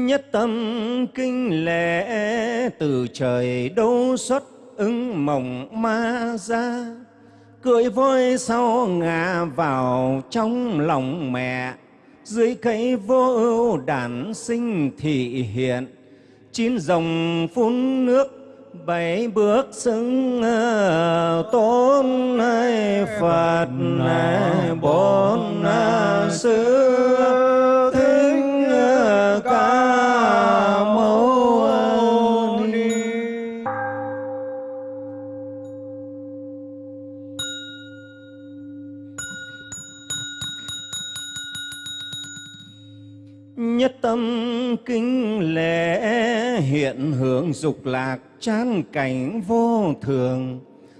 D: nhất tâm kinh lễ, từ trời đâu xuất ứng mộng ma ra. Cưỡi voi sau ngã vào trong lòng mẹ, dưới cây vô ưu đản sinh thị hiện. Chín dòng phun nước, bảy bước xứng ờ, tôn này phật này, bốn ờ, xưa tâm kinh lễ hiện hưởng dục lạc chán cảnh vô thường.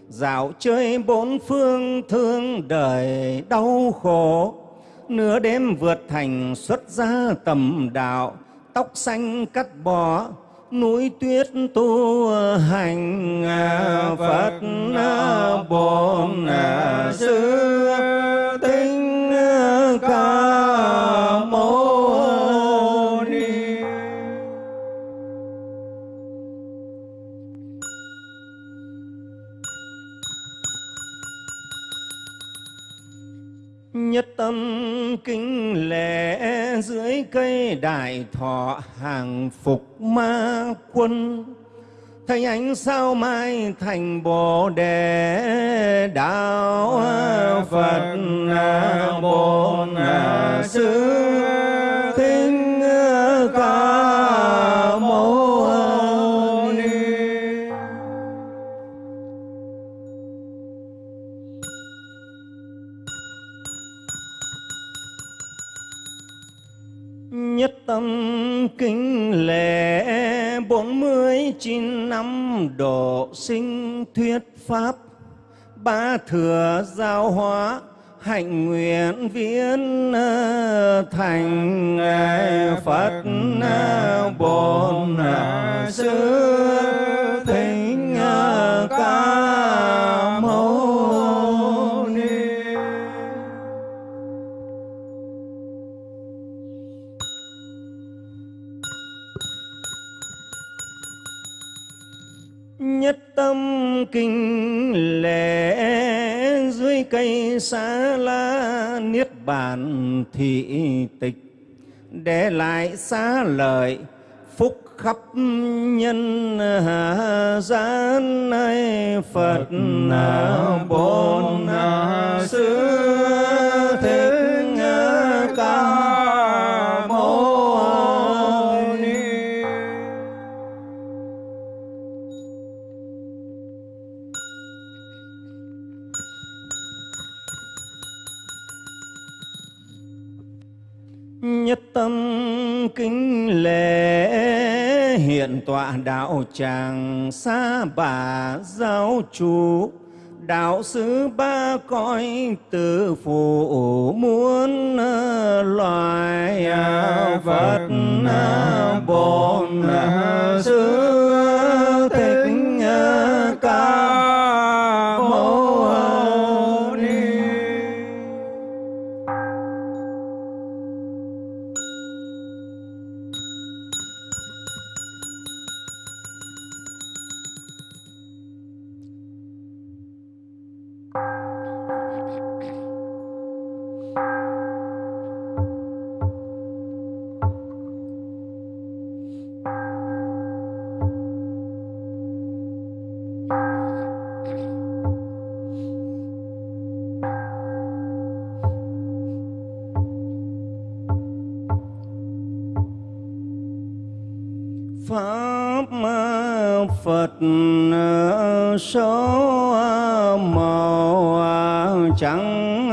D: Dạo chơi bốn phương thương đời đau khổ. Nửa đêm vượt thành xuất gia tầm đạo, tóc xanh cắt bỏ, núi tuyết tu hành à, phật bổn à, sư tinh ca mâu tâm kinh lễ dưới cây đại thọ hàng phục ma quân. Thấy ánh sao mai thành bồ đề đạo Phật bổn sư. Thích tâm kinh lễ bốn mươi chín năm độ sinh thuyết pháp. Ba thừa giáo hóa hạnh nguyện viễn ờ, thành ờ, phật ờ, bổn ờ, sư thính ca tâm kinh lễ dưới cây xá la niết bàn thị tịch, để lại xá lợi phúc khắp nhân gian. Này phật bổn sư. Đạo tràng xa bà giáo chủ, đạo sư ba cõi từ phụ muốn uh, loài uh, phật uh, bổn sư thích ca số màu chẳng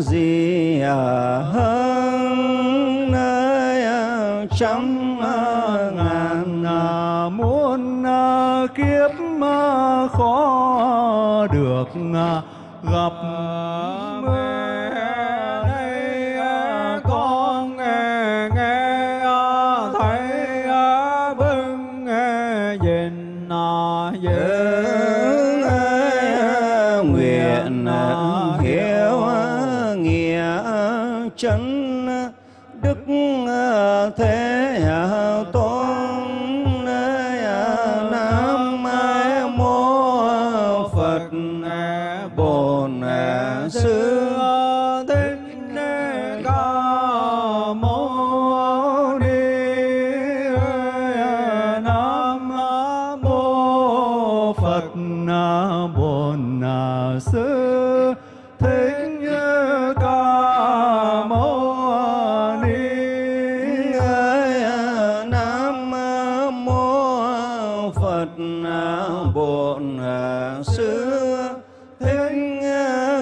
D: gì à, hơn nơi à, trăm ngàn à,
B: muôn kiếp khó được gặp.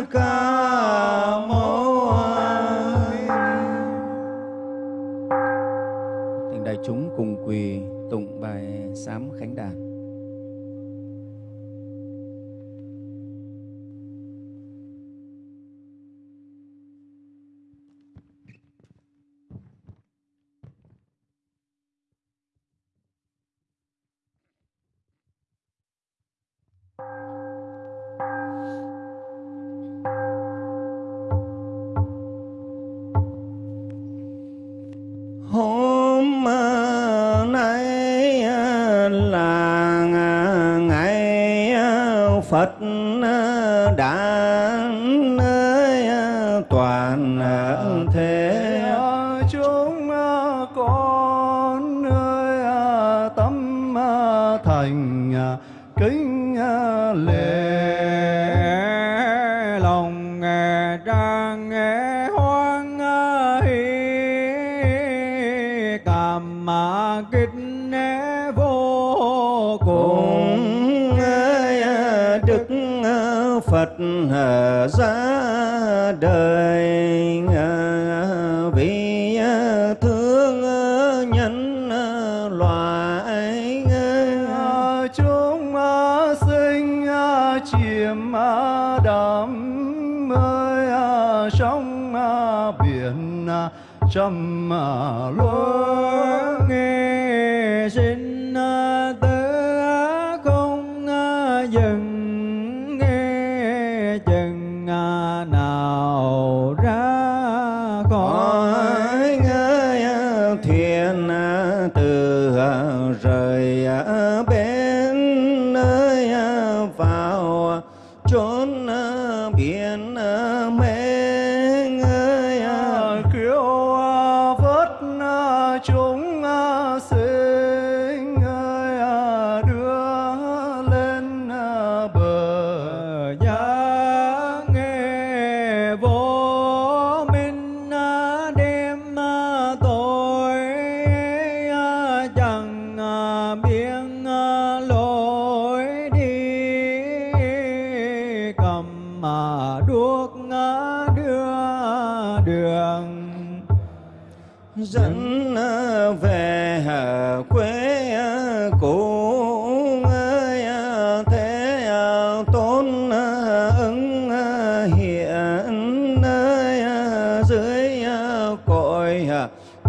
D: Ca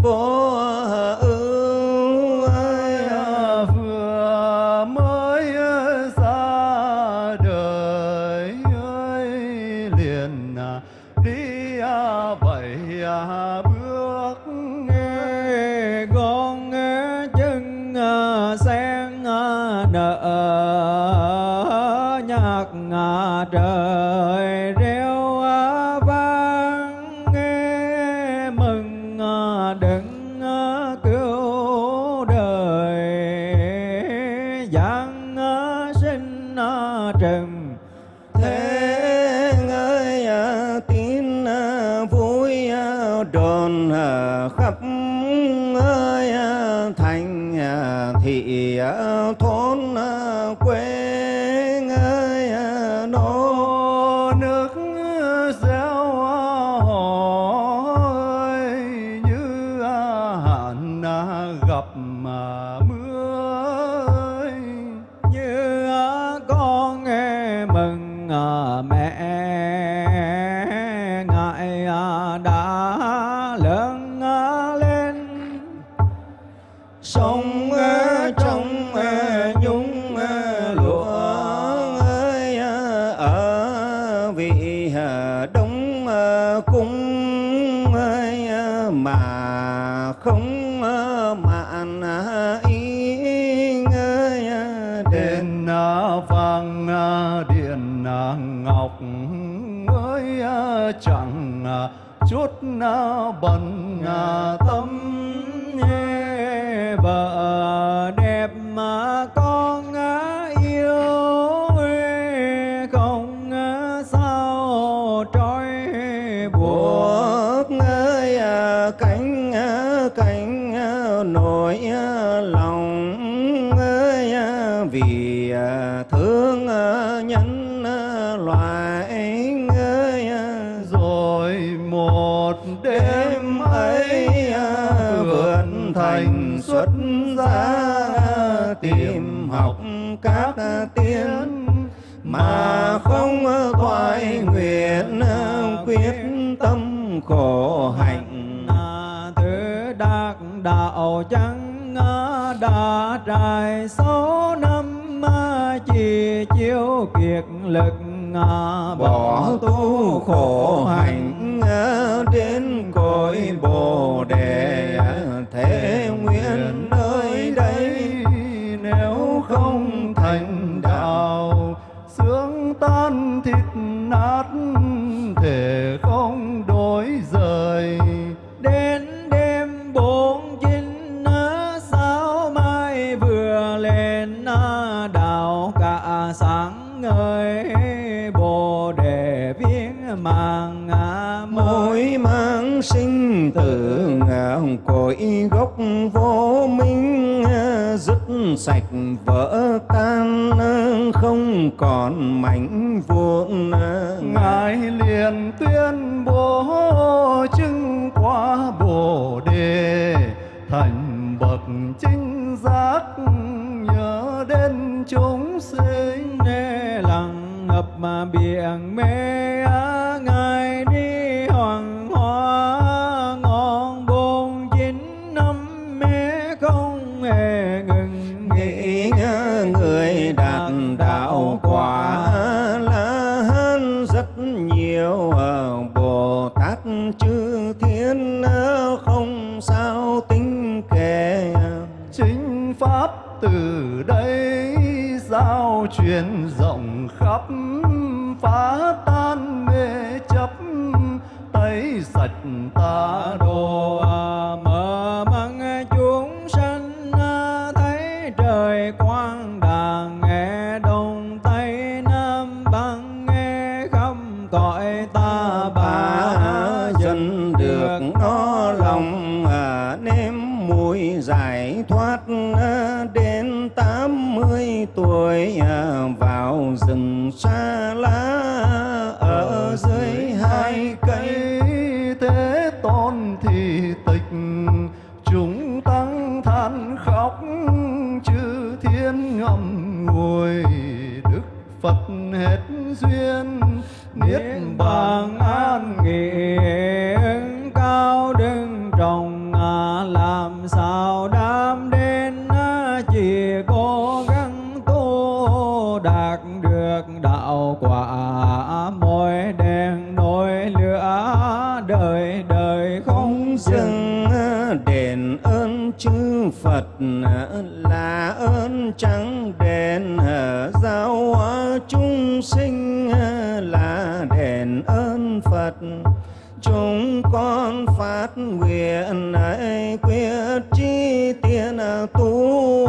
B: Oh. việc lực
D: bỏ tu khổ hạnh đến cõi bồ đề. Thế nguyện nơi đây
G: nếu không thành đạo sướng tan thịt nát
D: từ hồng cội gốc vô minh, dứt sạch vỡ tan, không còn mảnh vụn
G: ngài liền tuyên bố chứng quả bồ đề, thành bậc chính giác, nhớ đến chúng sinh,
B: nghe lặng ngập mà biển mê
A: ái truyền rộng khắp phá tan mê chấp tẩy sạch ta
B: đồ mở chúng
D: sinh là đền ơn Phật. Chúng con phát nguyện ấy quyết chi tiền tu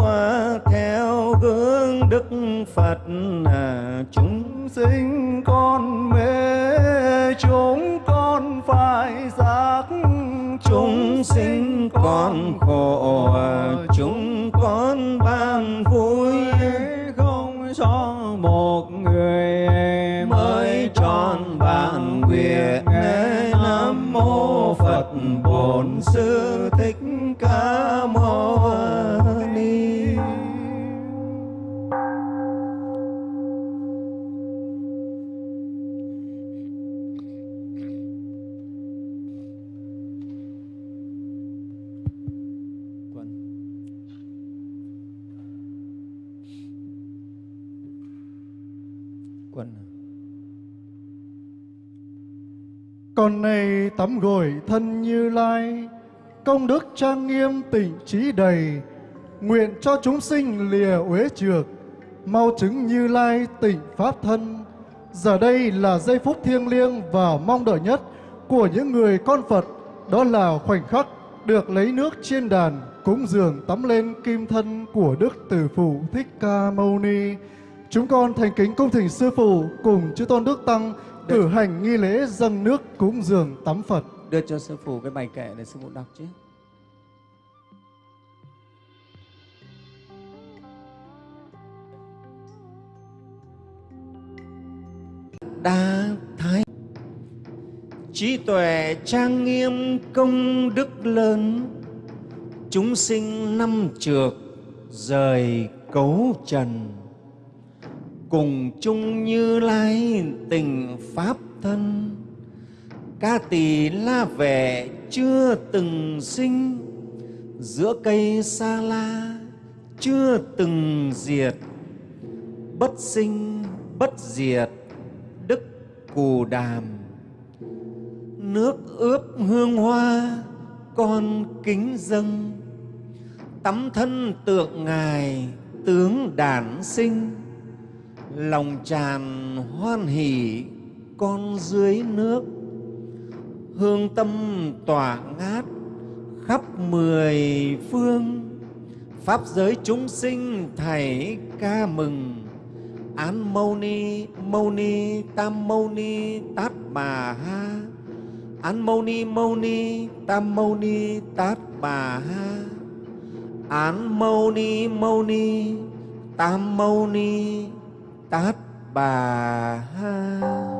D: theo gương Đức Phật. Chúng
A: sinh con mê, chúng con phải giác.
D: Chúng sinh con khổ, chúng con ban vui.
B: Không son
D: bổn sư thích ca mâu
A: Con này tắm gội thân như lai, công đức trang nghiêm tịnh trí đầy, nguyện cho chúng sinh lìa uế trược, mau chứng như lai tịnh pháp thân. Giờ đây là giây phút thiêng liêng và mong đợi nhất của những người con Phật, đó là khoảnh khắc được lấy nước trên đàn cúng dường tắm lên kim thân của Đức Tử Phụ Thích Ca Mâu Ni. Chúng con thành kính cung thỉnh Sư Phụ cùng chư Tôn Đức Tăng cử hành nghi lễ dâng nước cúng dường tắm Phật.
D: đưa cho sư phụ cái bài kệ để sư phụ đọc chứ. Đa thái. Trí tuệ trang nghiêm công đức lớn. Chúng sinh năm trược rời cấu trần cùng chung như lai tình pháp thân. Ca tỳ la vẻ chưa từng sinh, giữa cây sa la chưa từng diệt. Bất sinh, bất diệt, đức cù đàm. Nước ướp hương hoa, con kính dâng. Tắm thân tượng ngài, tướng đản sinh lòng tràn hoan hỷ con dưới nước. Hương tâm tỏa ngát khắp mười phương. Pháp giới chúng sinh thảy ca mừng. Án mâu ni mâu ni, tam mâu ni, tát bà ha. Án mâu ni mâu ni, tam mâu ni, tát bà ha. Án mâu ni mâu ni, tam mâu ni tát bà
H: ha.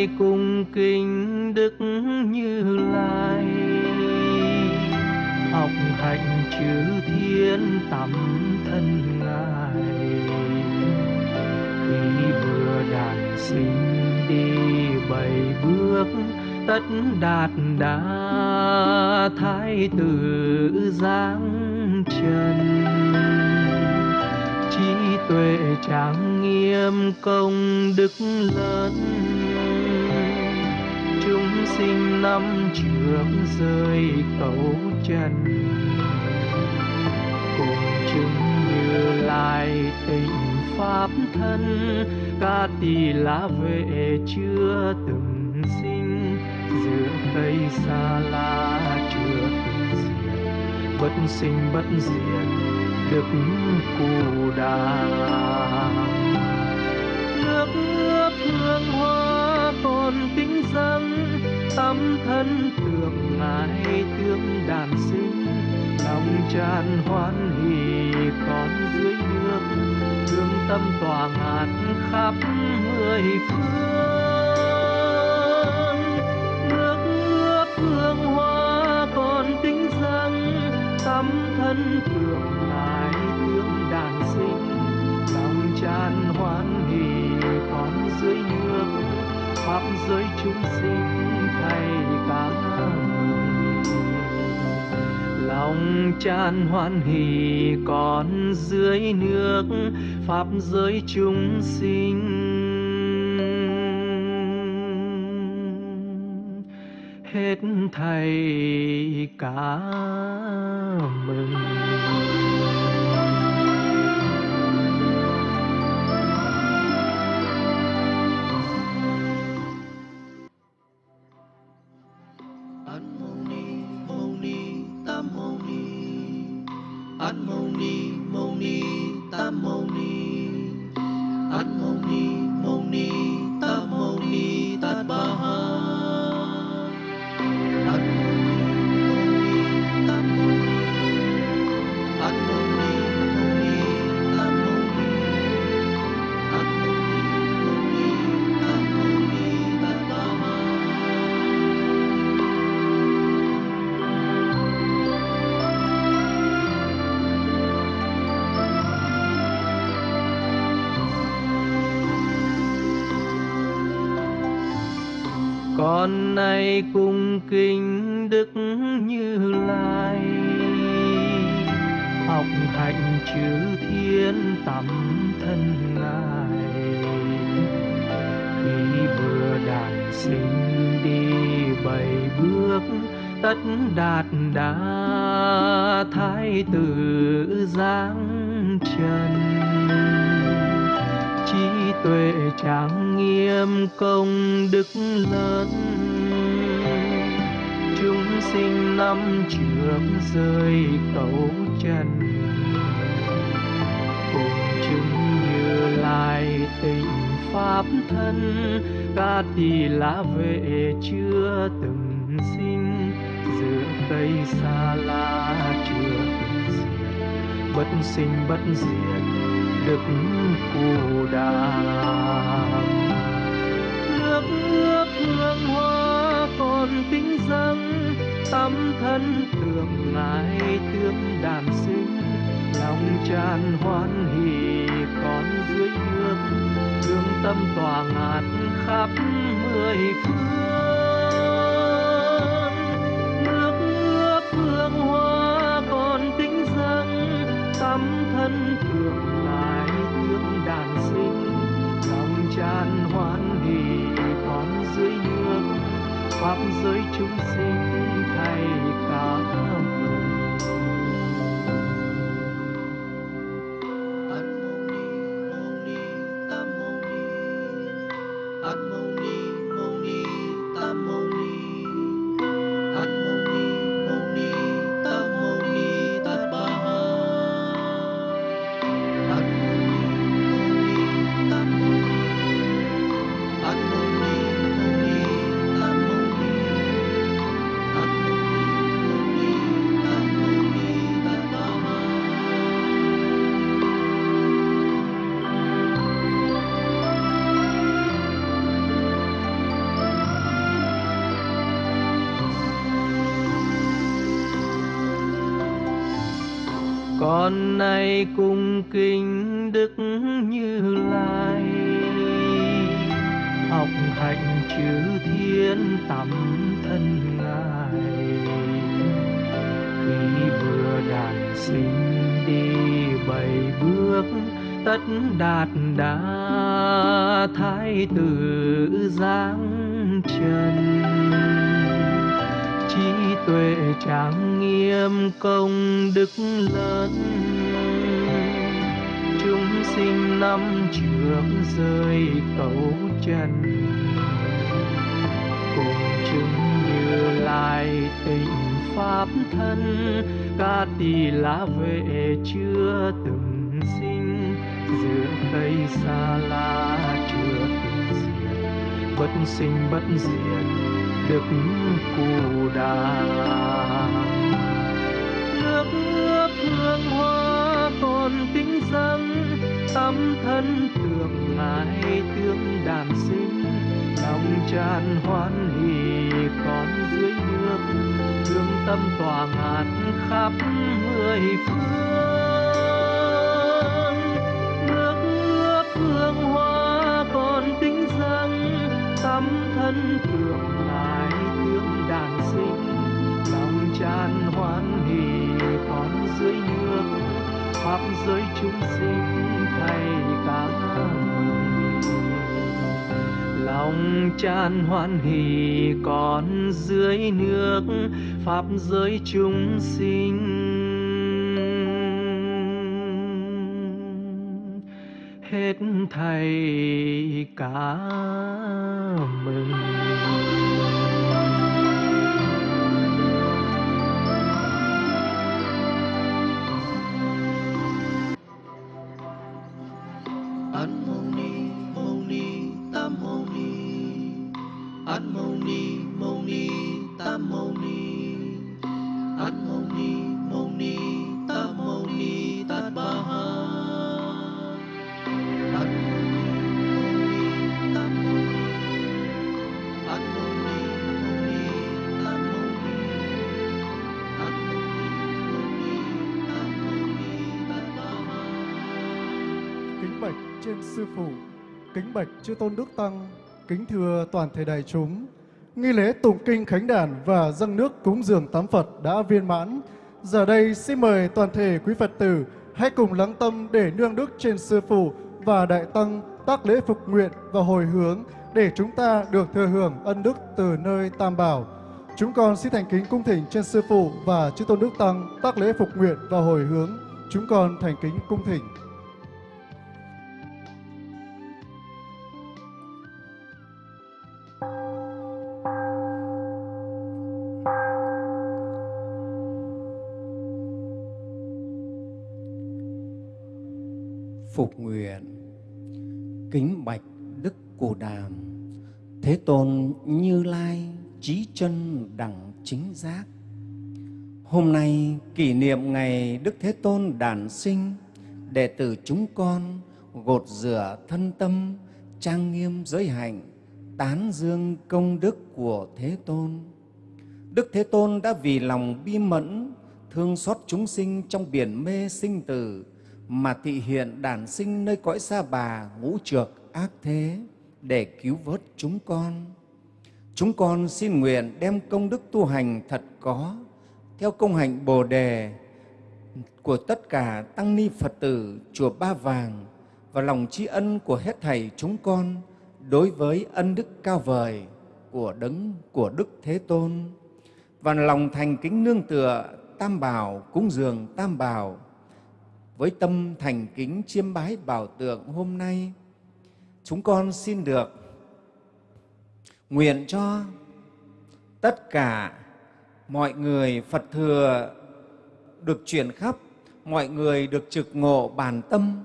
H: Nay cung kính đức như lai. Học hạnh chữ thiên tắm thân ngài. Khi vừa đàn sinh đi bảy bước, tất đạt đa thái tử giáng trần. Trí tuệ tráng nghiêm công đức trước rơi cầu trần cùng chứng như lai tình pháp thân, ca tỳ lá vệ chưa từng sinh. Giữa cây xa la chưa từng diệt, bất sinh bất diệt, đức cù đàm tâm thân thượng ngài tương đàn sinh, lòng tràn hoan hỷ còn dưới nước, thương tâm tỏa ngạt khắp mười phương. Nước ước hương hoa còn tính rằng tâm thân thượng ngài tương đàn sinh, lòng tràn hoan hỷ còn dưới nước. Pháp giới chúng sinh lòng tràn hoan hỷ còn dưới nước pháp giới chúng sinh. Hết thầy cả mừng. Sinh bất diệt đức cù đà con nay cung kính đức như lai? Học hạnh chữ thiên tắm thân ngài. Khi vừa đàn sinh đi, bảy bước tất đạt đã thái tử giáng trần. Trí tuệ trang nghiêm công đức lớn. Chúng sinh năm trước rơi cầu trần. Cùng chúng như lai tình pháp thân. Ca tỳ lá vệ chưa từng sinh. Giữa cây xa la chưa từng diệt. Bất sinh bất diệt, đức cù đà la. Tấm thân tưởng ngài tương đàn sinh, lòng tràn hoan hỷ còn dưới nước. Thương tâm tỏa ngạt khắp mười phương. Nước nước hương hoa còn tính dâng tấm thân tưởng ngài tương đàn sinh, lòng tràn hoan hỷ còn dưới nước. Pháp giới chúng sinh tràn hoan hỷ còn dưới nước pháp giới chúng sinh. Hết thầy cả mừng.
A: Trên sư phụ, kính bạch chư tôn đức tăng, kính thưa toàn thể đại chúng. nghi lễ tụng kinh khánh đàn và dâng nước cúng dường tám Phật đã viên mãn. Giờ đây xin mời toàn thể quý Phật tử hãy cùng lắng tâm để nương đức trên Sư Phụ và Đại Tăng tác lễ phục nguyện và hồi hướng để chúng ta được thừa hưởng ân đức từ nơi Tam Bảo. Chúng con xin thành kính cung thỉnh trên Sư Phụ và Chư Tôn Đức Tăng tác lễ phục nguyện và hồi hướng. Chúng con thành kính cung thỉnh.
D: Kính bạch đức cù đàm. Thế tôn như lai trí chân đẳng chính giác. Hôm nay kỷ niệm ngày đức thế tôn đản sinh, đệ tử chúng con gột rửa thân tâm, trang nghiêm giới hạnh, tán dương công đức của thế tôn. Đức thế tôn đã vì lòng bi mẫn, thương xót chúng sinh trong biển mê sinh tử mà thị hiện đản sinh nơi cõi xa bà, ngũ trược ác thế, để cứu vớt chúng con. Chúng con xin nguyện đem công đức tu hành thật có theo công hạnh Bồ đề của tất cả tăng ni Phật tử, chùa Ba Vàng, và lòng tri ân của hết thầy chúng con đối với ân đức cao vời của đấng, của Đức Thế Tôn và lòng thành kính nương tựa, Tam Bảo, cúng dường Tam Bảo với tâm thành kính chiêm bái bảo tượng hôm nay, chúng con xin được nguyện cho tất cả mọi người Phật thừa được chuyển khắp, mọi người được trực ngộ bản tâm,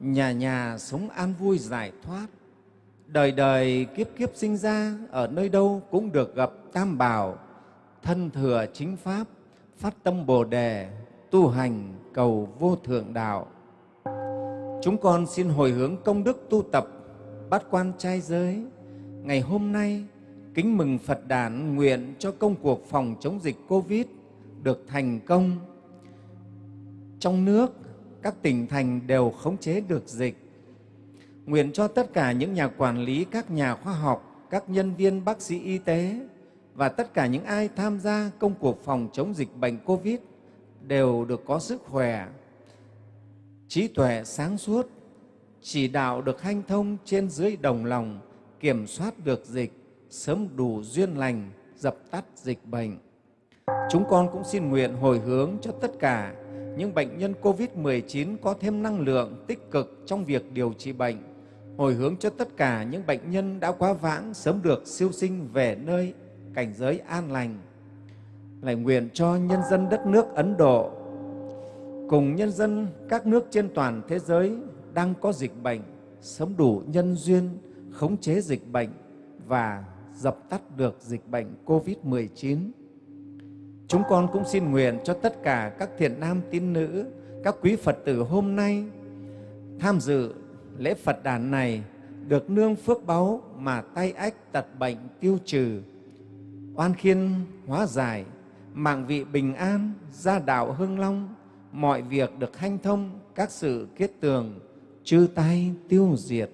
D: nhà nhà sống an vui giải thoát. Đời đời kiếp kiếp sinh ra ở nơi đâu cũng được gặp Tam Bảo, thân thừa chính Pháp, phát tâm Bồ Đề, tu hành cầu vô thượng đạo. Chúng con xin hồi hướng công đức tu tập bát quan trai giới. Ngày hôm nay, kính mừng Phật đản nguyện cho công cuộc phòng chống dịch Covid được thành công. Trong nước, các tỉnh thành đều khống chế được dịch. Nguyện cho tất cả những nhà quản lý, các nhà khoa học, các nhân viên bác sĩ y tế và tất cả những ai tham gia công cuộc phòng chống dịch bệnh Covid đều được có sức khỏe, trí tuệ sáng suốt, chỉ đạo được hanh thông trên dưới đồng lòng, kiểm soát được dịch, sớm đủ duyên lành, dập tắt dịch bệnh. Chúng con cũng xin nguyện hồi hướng cho tất cả những bệnh nhân COVID-19 có thêm năng lượng tích cực trong việc điều trị bệnh, hồi hướng cho tất cả những bệnh nhân đã quá vãng sớm được siêu sinh về nơi cảnh giới an lành, lại nguyện cho nhân dân đất nước Ấn Độ cùng nhân dân các nước trên toàn thế giới đang có dịch bệnh sớm đủ nhân duyên khống chế dịch bệnh và dập tắt được dịch bệnh COVID-19. Chúng con cũng xin nguyện cho tất cả các thiện nam tín nữ, các quý Phật tử hôm nay tham dự lễ Phật đàn này được nương phước báu mà tay ách tật bệnh tiêu trừ, oan khiên hóa giải, mạng vị bình an, gia đạo hưng long, mọi việc được hanh thông, các sự kết tường, chư tai tiêu diệt.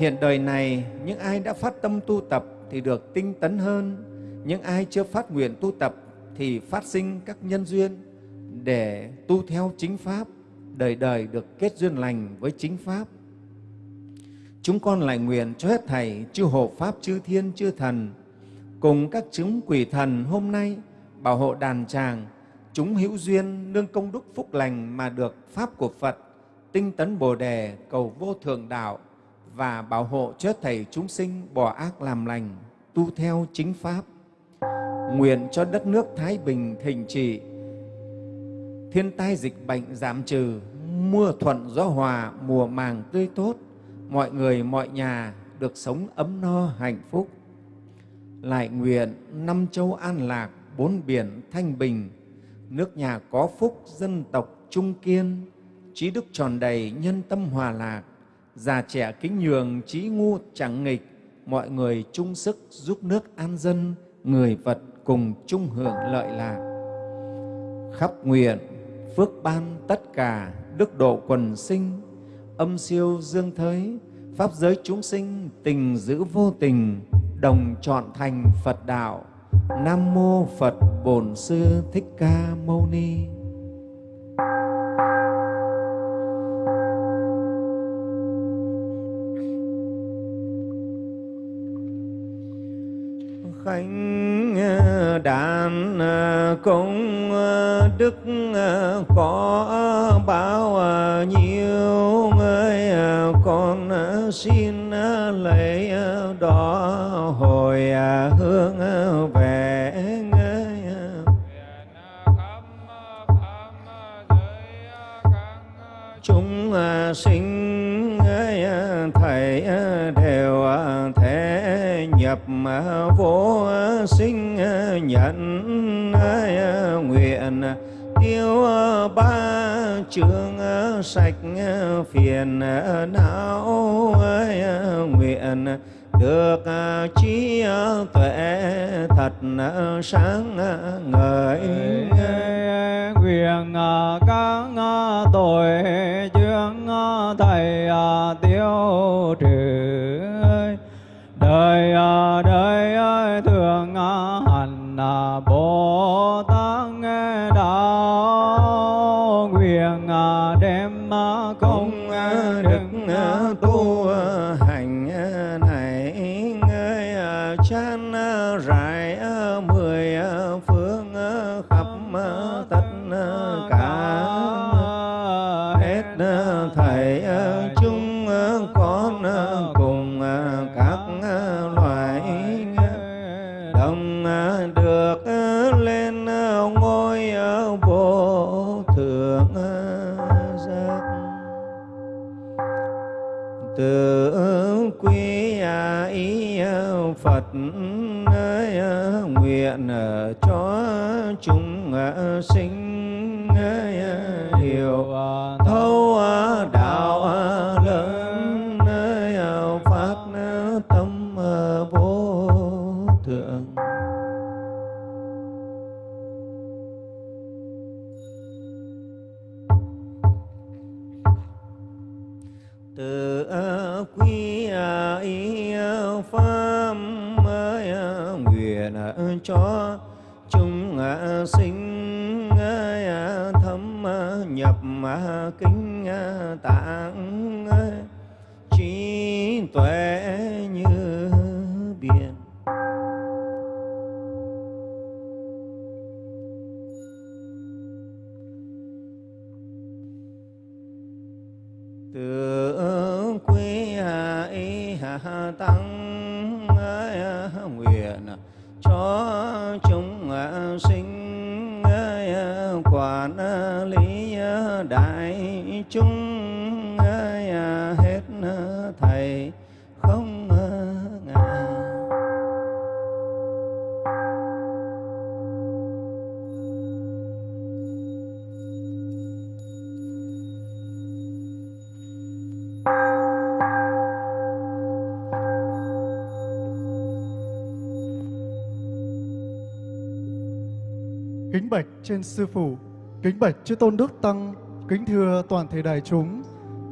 D: Hiện đời này, những ai đã phát tâm tu tập thì được tinh tấn hơn, những ai chưa phát nguyện tu tập thì phát sinh các nhân duyên để tu theo chính Pháp, đời đời được kết duyên lành với chính Pháp. Chúng con lại nguyện cho hết Thầy, chư hộ Pháp, chư Thiên, chư Thần, cùng các chứng quỷ thần hôm nay bảo hộ đàn tràng, chúng hữu duyên nương công đức phúc lành mà được Pháp của Phật, tinh tấn Bồ Đề, cầu vô thượng đạo và bảo hộ cho Thầy chúng sinh bỏ ác làm lành, tu theo chính Pháp. Nguyện cho đất nước Thái Bình thịnh trị, thiên tai dịch bệnh giảm trừ, mưa thuận gió hòa, mùa màng tươi tốt, mọi người, mọi nhà được sống ấm no hạnh phúc lại nguyện năm châu an lạc, bốn biển thanh bình, nước nhà có phúc, dân tộc trung kiên, trí đức tròn đầy, nhân tâm hòa lạc, già trẻ kính nhường, trí ngu chẳng nghịch, mọi người chung sức giúp nước an dân, người vật cùng chung hưởng lợi lạc. Khắp nguyện, phước ban tất cả, đức độ quần sinh, âm siêu dương thới, pháp giới chúng sinh tình giữ vô tình, đồng chọn thành Phật đạo. Nam mô Phật Bổn Sư Thích Ca Mâu Ni. khánh đàn công đức có bao nhiêu người con xin lấy đó hồi à, hướng về chúng à, sinh à, thầy đều thể nhập vô sinh nhận nguyện tiêu ba chương sạch phiền não nguyện được à, trí tuệ thật à, sáng à, ngời.
B: Nguyện các
D: sinh hiểu thấu đạo lớn ơi, phát tâm vô thượng. Từ quy ý pháp nguyện cho kính kinh tạng ờ, trí tuệ như biển. Tự y hạ tăng chung chúng à, hết thầy không ngại
A: Kính bạch trên sư phụ, kính bạch chư tôn đức tăng, kính thưa toàn thể đại chúng.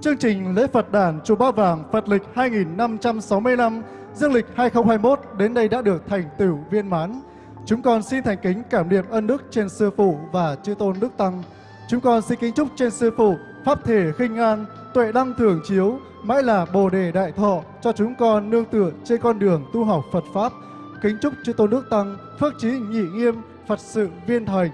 A: Chương trình lễ Phật đản chùa Ba Vàng Phật lịch 2565, dương lịch 2021 đến đây đã được thành tựu viên mãn. Chúng con xin thành kính cảm niệm ân đức trên sư phụ và chư tôn đức tăng. Chúng con xin kính chúc trên sư phụ pháp thể khinh an, tuệ đăng thường chiếu, mãi là bồ đề đại thọ cho chúng con nương tựa trên con đường tu học Phật pháp. Kính chúc chư tôn đức tăng phước trí nhị nghiêm, Phật sự viên thành.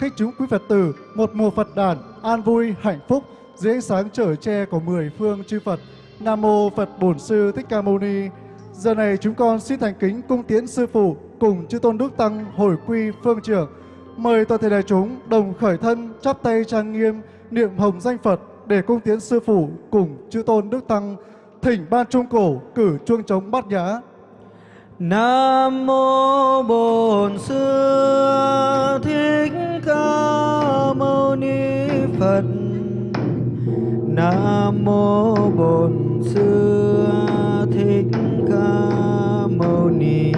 A: Thích chúng quý Phật tử, một mùa Phật đản an vui, hạnh phúc dưới ánh sáng trở che của mười phương chư Phật. Nam mô Phật Bổn Sư Thích Ca Mâu Ni. Giờ này chúng con xin thành kính cung tiễn sư phụ cùng chư tôn đức tăng hồi quy phương trưởng. Mời toàn thể đại chúng đồng khởi thân, chắp tay trang nghiêm, niệm hồng danh Phật để cung tiến sư phụ cùng chư tôn đức tăng thỉnh ban trung cổ cử chuông trống bát nhã
B: Nam mô Bổn Sư Thích Ca Mâu Ni Phật. Nam mô Bổn Sư Thích Ca Mâu Ni